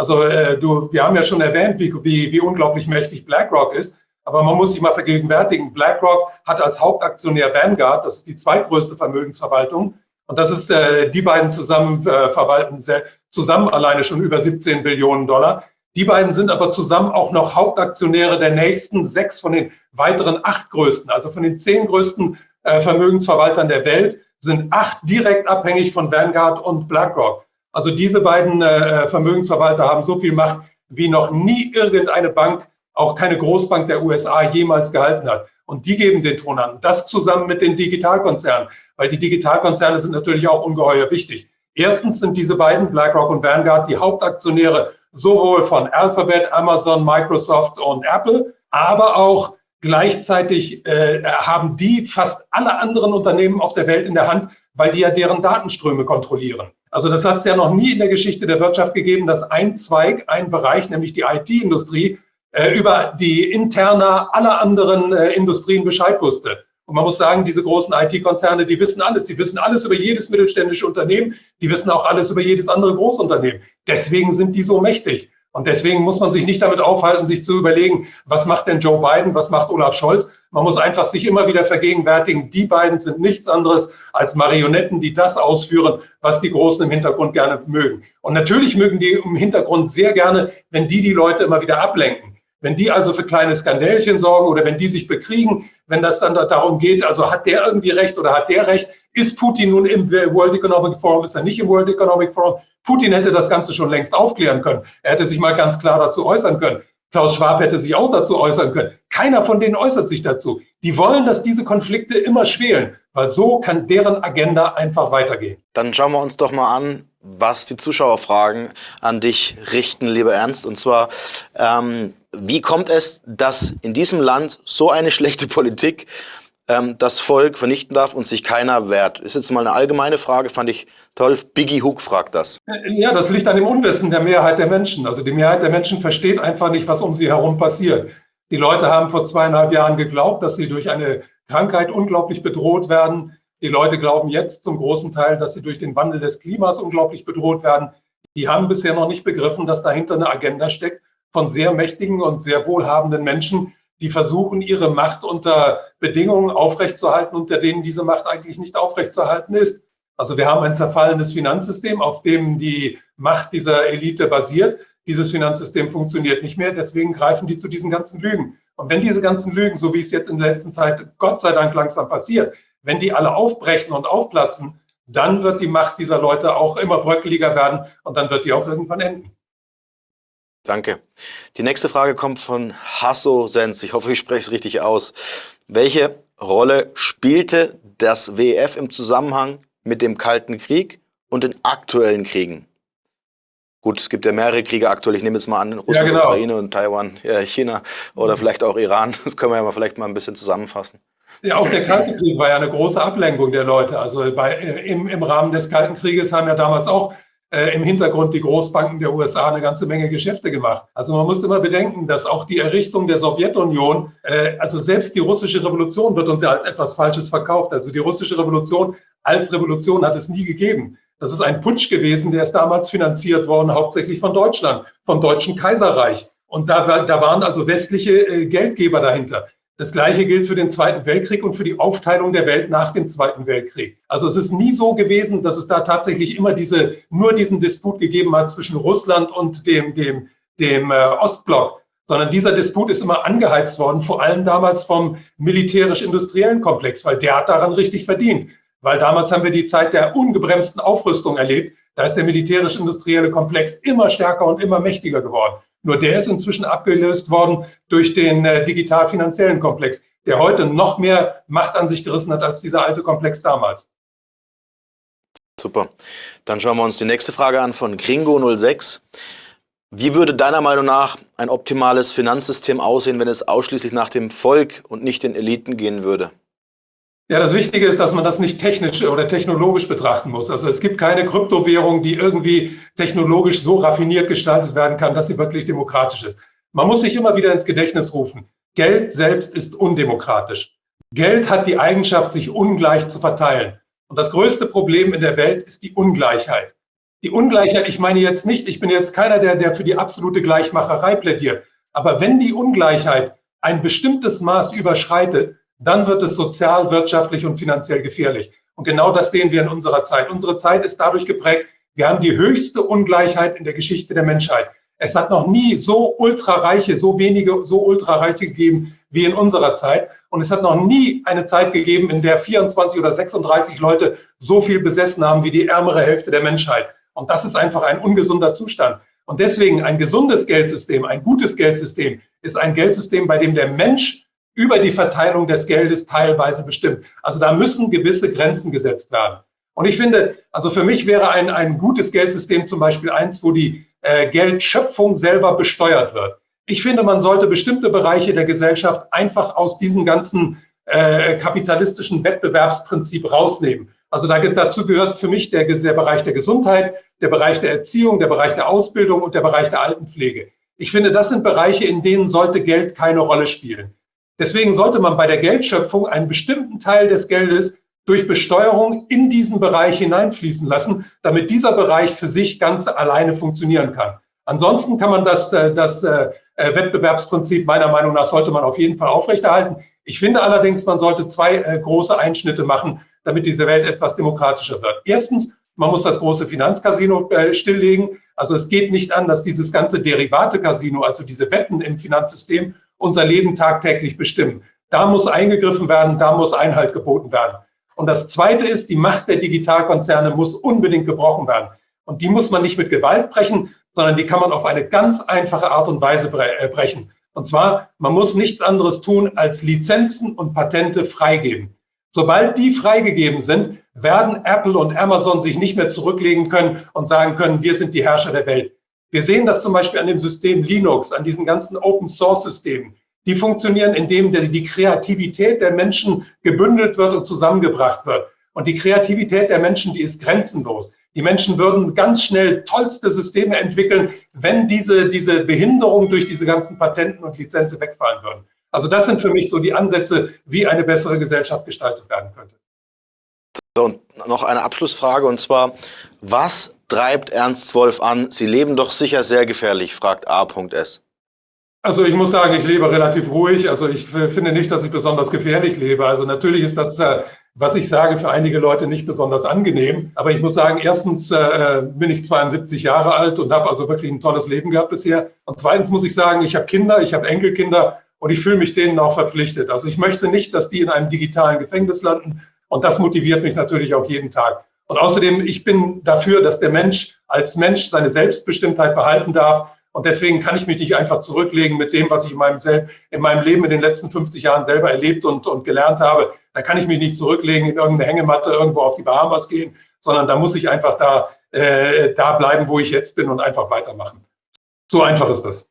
Also äh, du, wir haben ja schon erwähnt, wie, wie, wie unglaublich mächtig BlackRock ist. Aber man muss sich mal vergegenwärtigen, BlackRock hat als Hauptaktionär Vanguard, das ist die zweitgrößte Vermögensverwaltung. Und das ist, äh, die beiden zusammen äh, verwalten sehr, zusammen alleine schon über 17 Billionen Dollar. Die beiden sind aber zusammen auch noch Hauptaktionäre der nächsten sechs von den weiteren acht größten. Also von den zehn größten äh, Vermögensverwaltern der Welt sind acht direkt abhängig von Vanguard und BlackRock. Also diese beiden äh, Vermögensverwalter haben so viel Macht, wie noch nie irgendeine Bank, auch keine Großbank der USA jemals gehalten hat. Und die geben den Ton an. Das zusammen mit den Digitalkonzernen, weil die Digitalkonzerne sind natürlich auch ungeheuer wichtig. Erstens sind diese beiden, BlackRock und Vanguard, die Hauptaktionäre sowohl von Alphabet, Amazon, Microsoft und Apple, aber auch gleichzeitig äh, haben die fast alle anderen Unternehmen auf der Welt in der Hand, weil die ja deren Datenströme kontrollieren. Also das hat es ja noch nie in der Geschichte der Wirtschaft gegeben, dass ein Zweig, ein Bereich, nämlich die IT-Industrie, äh, über die Interna aller anderen äh, Industrien Bescheid wusste. Und man muss sagen, diese großen IT-Konzerne, die wissen alles. Die wissen alles über jedes mittelständische Unternehmen. Die wissen auch alles über jedes andere Großunternehmen. Deswegen sind die so mächtig. Und deswegen muss man sich nicht damit aufhalten, sich zu überlegen, was macht denn Joe Biden, was macht Olaf Scholz. Man muss einfach sich immer wieder vergegenwärtigen, die beiden sind nichts anderes als Marionetten, die das ausführen, was die Großen im Hintergrund gerne mögen. Und natürlich mögen die im Hintergrund sehr gerne, wenn die die Leute immer wieder ablenken. Wenn die also für kleine Skandälchen sorgen oder wenn die sich bekriegen, wenn das dann darum geht, also hat der irgendwie recht oder hat der recht, ist Putin nun im World Economic Forum, ist er nicht im World Economic Forum? Putin hätte das Ganze schon längst aufklären können. Er hätte sich mal ganz klar dazu äußern können. Klaus Schwab hätte sich auch dazu äußern können. Keiner von denen äußert sich dazu. Die wollen, dass diese Konflikte immer schwelen, weil so kann deren Agenda einfach weitergehen. Dann schauen wir uns doch mal an, was die Zuschauerfragen an dich richten, lieber Ernst. Und zwar, ähm, wie kommt es, dass in diesem Land so eine schlechte Politik ähm, das Volk vernichten darf und sich keiner wehrt? Ist jetzt mal eine allgemeine Frage, fand ich toll. Biggie Hook fragt das. Ja, das liegt an dem Unwissen der Mehrheit der Menschen. Also die Mehrheit der Menschen versteht einfach nicht, was um sie herum passiert. Die Leute haben vor zweieinhalb Jahren geglaubt, dass sie durch eine Krankheit unglaublich bedroht werden. Die Leute glauben jetzt zum großen Teil, dass sie durch den Wandel des Klimas unglaublich bedroht werden. Die haben bisher noch nicht begriffen, dass dahinter eine Agenda steckt von sehr mächtigen und sehr wohlhabenden Menschen, die versuchen, ihre Macht unter Bedingungen aufrechtzuerhalten, unter denen diese Macht eigentlich nicht aufrechtzuerhalten ist. Also wir haben ein zerfallendes Finanzsystem, auf dem die Macht dieser Elite basiert. Dieses Finanzsystem funktioniert nicht mehr, deswegen greifen die zu diesen ganzen Lügen. Und wenn diese ganzen Lügen, so wie es jetzt in der letzten Zeit Gott sei Dank langsam passiert, wenn die alle aufbrechen und aufplatzen, dann wird die Macht dieser Leute auch immer bröckeliger werden und dann wird die auch irgendwann enden. Danke. Die nächste Frage kommt von Hasso Sens. Ich hoffe, ich spreche es richtig aus. Welche Rolle spielte das WEF im Zusammenhang mit dem Kalten Krieg und den aktuellen Kriegen? Gut, es gibt ja mehrere Kriege aktuell. Ich nehme jetzt mal an, Russland, ja, genau. Ukraine und Taiwan, ja, China oder vielleicht auch Iran. Das können wir ja mal vielleicht mal ein bisschen zusammenfassen. Ja, auch der Kalte Krieg war ja eine große Ablenkung der Leute. Also bei, im, im Rahmen des Kalten Krieges haben ja damals auch äh, im Hintergrund die Großbanken der USA eine ganze Menge Geschäfte gemacht. Also man muss immer bedenken, dass auch die Errichtung der Sowjetunion, äh, also selbst die russische Revolution wird uns ja als etwas Falsches verkauft. Also die russische Revolution als Revolution hat es nie gegeben. Das ist ein Putsch gewesen, der ist damals finanziert worden, hauptsächlich von Deutschland, vom Deutschen Kaiserreich. Und da, da waren also westliche äh, Geldgeber dahinter. Das Gleiche gilt für den Zweiten Weltkrieg und für die Aufteilung der Welt nach dem Zweiten Weltkrieg. Also es ist nie so gewesen, dass es da tatsächlich immer diese, nur diesen Disput gegeben hat zwischen Russland und dem, dem, dem äh, Ostblock, sondern dieser Disput ist immer angeheizt worden, vor allem damals vom militärisch-industriellen Komplex, weil der hat daran richtig verdient. Weil damals haben wir die Zeit der ungebremsten Aufrüstung erlebt. Da ist der militärisch-industrielle Komplex immer stärker und immer mächtiger geworden. Nur der ist inzwischen abgelöst worden durch den äh, digital-finanziellen Komplex, der heute noch mehr Macht an sich gerissen hat als dieser alte Komplex damals. Super. Dann schauen wir uns die nächste Frage an von Gringo06. Wie würde deiner Meinung nach ein optimales Finanzsystem aussehen, wenn es ausschließlich nach dem Volk und nicht den Eliten gehen würde? Ja, das Wichtige ist, dass man das nicht technisch oder technologisch betrachten muss. Also es gibt keine Kryptowährung, die irgendwie technologisch so raffiniert gestaltet werden kann, dass sie wirklich demokratisch ist. Man muss sich immer wieder ins Gedächtnis rufen. Geld selbst ist undemokratisch. Geld hat die Eigenschaft, sich ungleich zu verteilen. Und das größte Problem in der Welt ist die Ungleichheit. Die Ungleichheit, ich meine jetzt nicht, ich bin jetzt keiner, der, der für die absolute Gleichmacherei plädiert. Aber wenn die Ungleichheit ein bestimmtes Maß überschreitet, dann wird es sozial, wirtschaftlich und finanziell gefährlich. Und genau das sehen wir in unserer Zeit. Unsere Zeit ist dadurch geprägt, wir haben die höchste Ungleichheit in der Geschichte der Menschheit. Es hat noch nie so ultrareiche, so wenige, so ultrareiche gegeben wie in unserer Zeit. Und es hat noch nie eine Zeit gegeben, in der 24 oder 36 Leute so viel besessen haben wie die ärmere Hälfte der Menschheit. Und das ist einfach ein ungesunder Zustand. Und deswegen ein gesundes Geldsystem, ein gutes Geldsystem ist ein Geldsystem, bei dem der Mensch über die Verteilung des Geldes teilweise bestimmt. Also da müssen gewisse Grenzen gesetzt werden. Und ich finde, also für mich wäre ein, ein gutes Geldsystem zum Beispiel eins, wo die äh, Geldschöpfung selber besteuert wird. Ich finde, man sollte bestimmte Bereiche der Gesellschaft einfach aus diesem ganzen äh, kapitalistischen Wettbewerbsprinzip rausnehmen. Also da, dazu gehört für mich der, der Bereich der Gesundheit, der Bereich der Erziehung, der Bereich der Ausbildung und der Bereich der Altenpflege. Ich finde, das sind Bereiche, in denen sollte Geld keine Rolle spielen. Deswegen sollte man bei der Geldschöpfung einen bestimmten Teil des Geldes durch Besteuerung in diesen Bereich hineinfließen lassen, damit dieser Bereich für sich ganz alleine funktionieren kann. Ansonsten kann man das, äh, das äh, äh, Wettbewerbsprinzip meiner Meinung nach sollte man auf jeden Fall aufrechterhalten. Ich finde allerdings, man sollte zwei große Einschnitte machen, damit diese Welt etwas demokratischer wird. Erstens, man muss das große Finanzcasino stilllegen. Also es geht nicht an, dass dieses ganze Derivate-Casino, also diese Wetten im Finanzsystem, unser Leben tagtäglich bestimmen. Da muss eingegriffen werden, da muss Einhalt geboten werden. Und das Zweite ist, die Macht der Digitalkonzerne muss unbedingt gebrochen werden. Und die muss man nicht mit Gewalt brechen, sondern die kann man auf eine ganz einfache Art und Weise äh, brechen. Und zwar, man muss nichts anderes tun, als Lizenzen und Patente freigeben. Sobald die freigegeben sind, werden Apple und Amazon sich nicht mehr zurücklegen können und sagen können, wir sind die Herrscher der Welt. Wir sehen das zum Beispiel an dem System Linux, an diesen ganzen Open-Source-Systemen. Die funktionieren, indem die Kreativität der Menschen gebündelt wird und zusammengebracht wird. Und die Kreativität der Menschen, die ist grenzenlos. Die Menschen würden ganz schnell tollste Systeme entwickeln, wenn diese, diese Behinderung durch diese ganzen Patenten und Lizenzen wegfallen würden. Also das sind für mich so die Ansätze, wie eine bessere Gesellschaft gestaltet werden könnte. So, und noch eine Abschlussfrage und zwar, was treibt Ernst Wolf an? Sie leben doch sicher sehr gefährlich, fragt A.S. Also ich muss sagen, ich lebe relativ ruhig. Also ich finde nicht, dass ich besonders gefährlich lebe. Also natürlich ist das, äh, was ich sage, für einige Leute nicht besonders angenehm. Aber ich muss sagen, erstens äh, bin ich 72 Jahre alt und habe also wirklich ein tolles Leben gehabt bisher. Und zweitens muss ich sagen, ich habe Kinder, ich habe Enkelkinder und ich fühle mich denen auch verpflichtet. Also ich möchte nicht, dass die in einem digitalen Gefängnis landen. Und das motiviert mich natürlich auch jeden Tag. Und außerdem, ich bin dafür, dass der Mensch als Mensch seine Selbstbestimmtheit behalten darf. Und deswegen kann ich mich nicht einfach zurücklegen mit dem, was ich in meinem, in meinem Leben in den letzten 50 Jahren selber erlebt und, und gelernt habe. Da kann ich mich nicht zurücklegen, in irgendeine Hängematte irgendwo auf die Bahamas gehen, sondern da muss ich einfach da, äh, da bleiben, wo ich jetzt bin und einfach weitermachen. So einfach ist das.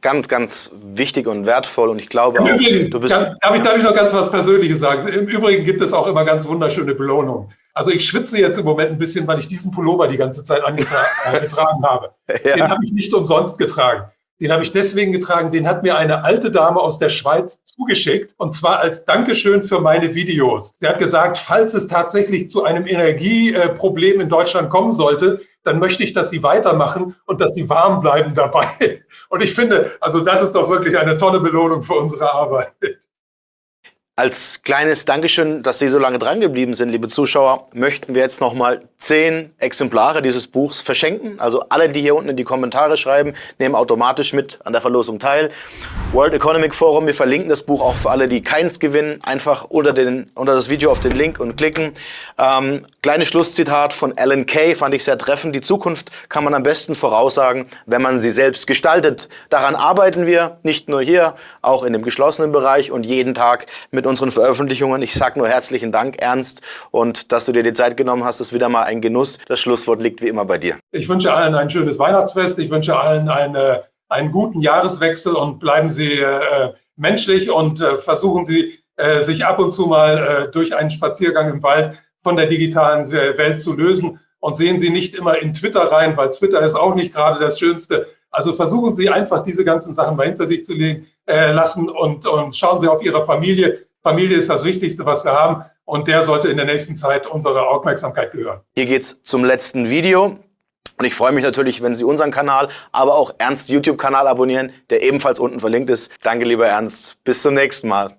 Ganz, ganz wichtig und wertvoll und ich glaube Im auch, Übrigen, du bist... Darf ich, darf ich noch ganz was Persönliches sagen? Im Übrigen gibt es auch immer ganz wunderschöne Belohnungen. Also ich schwitze jetzt im Moment ein bisschen, weil ich diesen Pullover die ganze Zeit angetragen habe. Ja. Den habe ich nicht umsonst getragen. Den habe ich deswegen getragen, den hat mir eine alte Dame aus der Schweiz zugeschickt und zwar als Dankeschön für meine Videos. Der hat gesagt, falls es tatsächlich zu einem Energieproblem in Deutschland kommen sollte, dann möchte ich, dass Sie weitermachen und dass Sie warm bleiben dabei. Und ich finde, also das ist doch wirklich eine tolle Belohnung für unsere Arbeit. Als kleines Dankeschön, dass Sie so lange dran geblieben sind, liebe Zuschauer, möchten wir jetzt noch mal zehn Exemplare dieses Buchs verschenken. Also alle, die hier unten in die Kommentare schreiben, nehmen automatisch mit an der Verlosung teil. World Economic Forum, wir verlinken das Buch auch für alle, die keins gewinnen. Einfach unter, den, unter das Video auf den Link und klicken. Ähm, kleines Schlusszitat von Alan Kay fand ich sehr treffend. Die Zukunft kann man am besten voraussagen, wenn man sie selbst gestaltet. Daran arbeiten wir, nicht nur hier, auch in dem geschlossenen Bereich und jeden Tag mit unseren Veröffentlichungen. Ich sage nur herzlichen Dank, Ernst, und dass du dir die Zeit genommen hast, ist wieder mal ein Genuss. Das Schlusswort liegt wie immer bei dir. Ich wünsche allen ein schönes Weihnachtsfest. Ich wünsche allen eine, einen guten Jahreswechsel und bleiben Sie äh, menschlich und äh, versuchen Sie, äh, sich ab und zu mal äh, durch einen Spaziergang im Wald von der digitalen Welt zu lösen. Und sehen Sie nicht immer in Twitter rein, weil Twitter ist auch nicht gerade das Schönste. Also versuchen Sie einfach diese ganzen Sachen mal hinter sich zu legen, äh, lassen und, und schauen Sie auf Ihre Familie. Familie ist das Wichtigste, was wir haben und der sollte in der nächsten Zeit unsere Aufmerksamkeit gehören. Hier geht's zum letzten Video. Und ich freue mich natürlich, wenn Sie unseren Kanal, aber auch Ernst YouTube-Kanal abonnieren, der ebenfalls unten verlinkt ist. Danke, lieber Ernst. Bis zum nächsten Mal.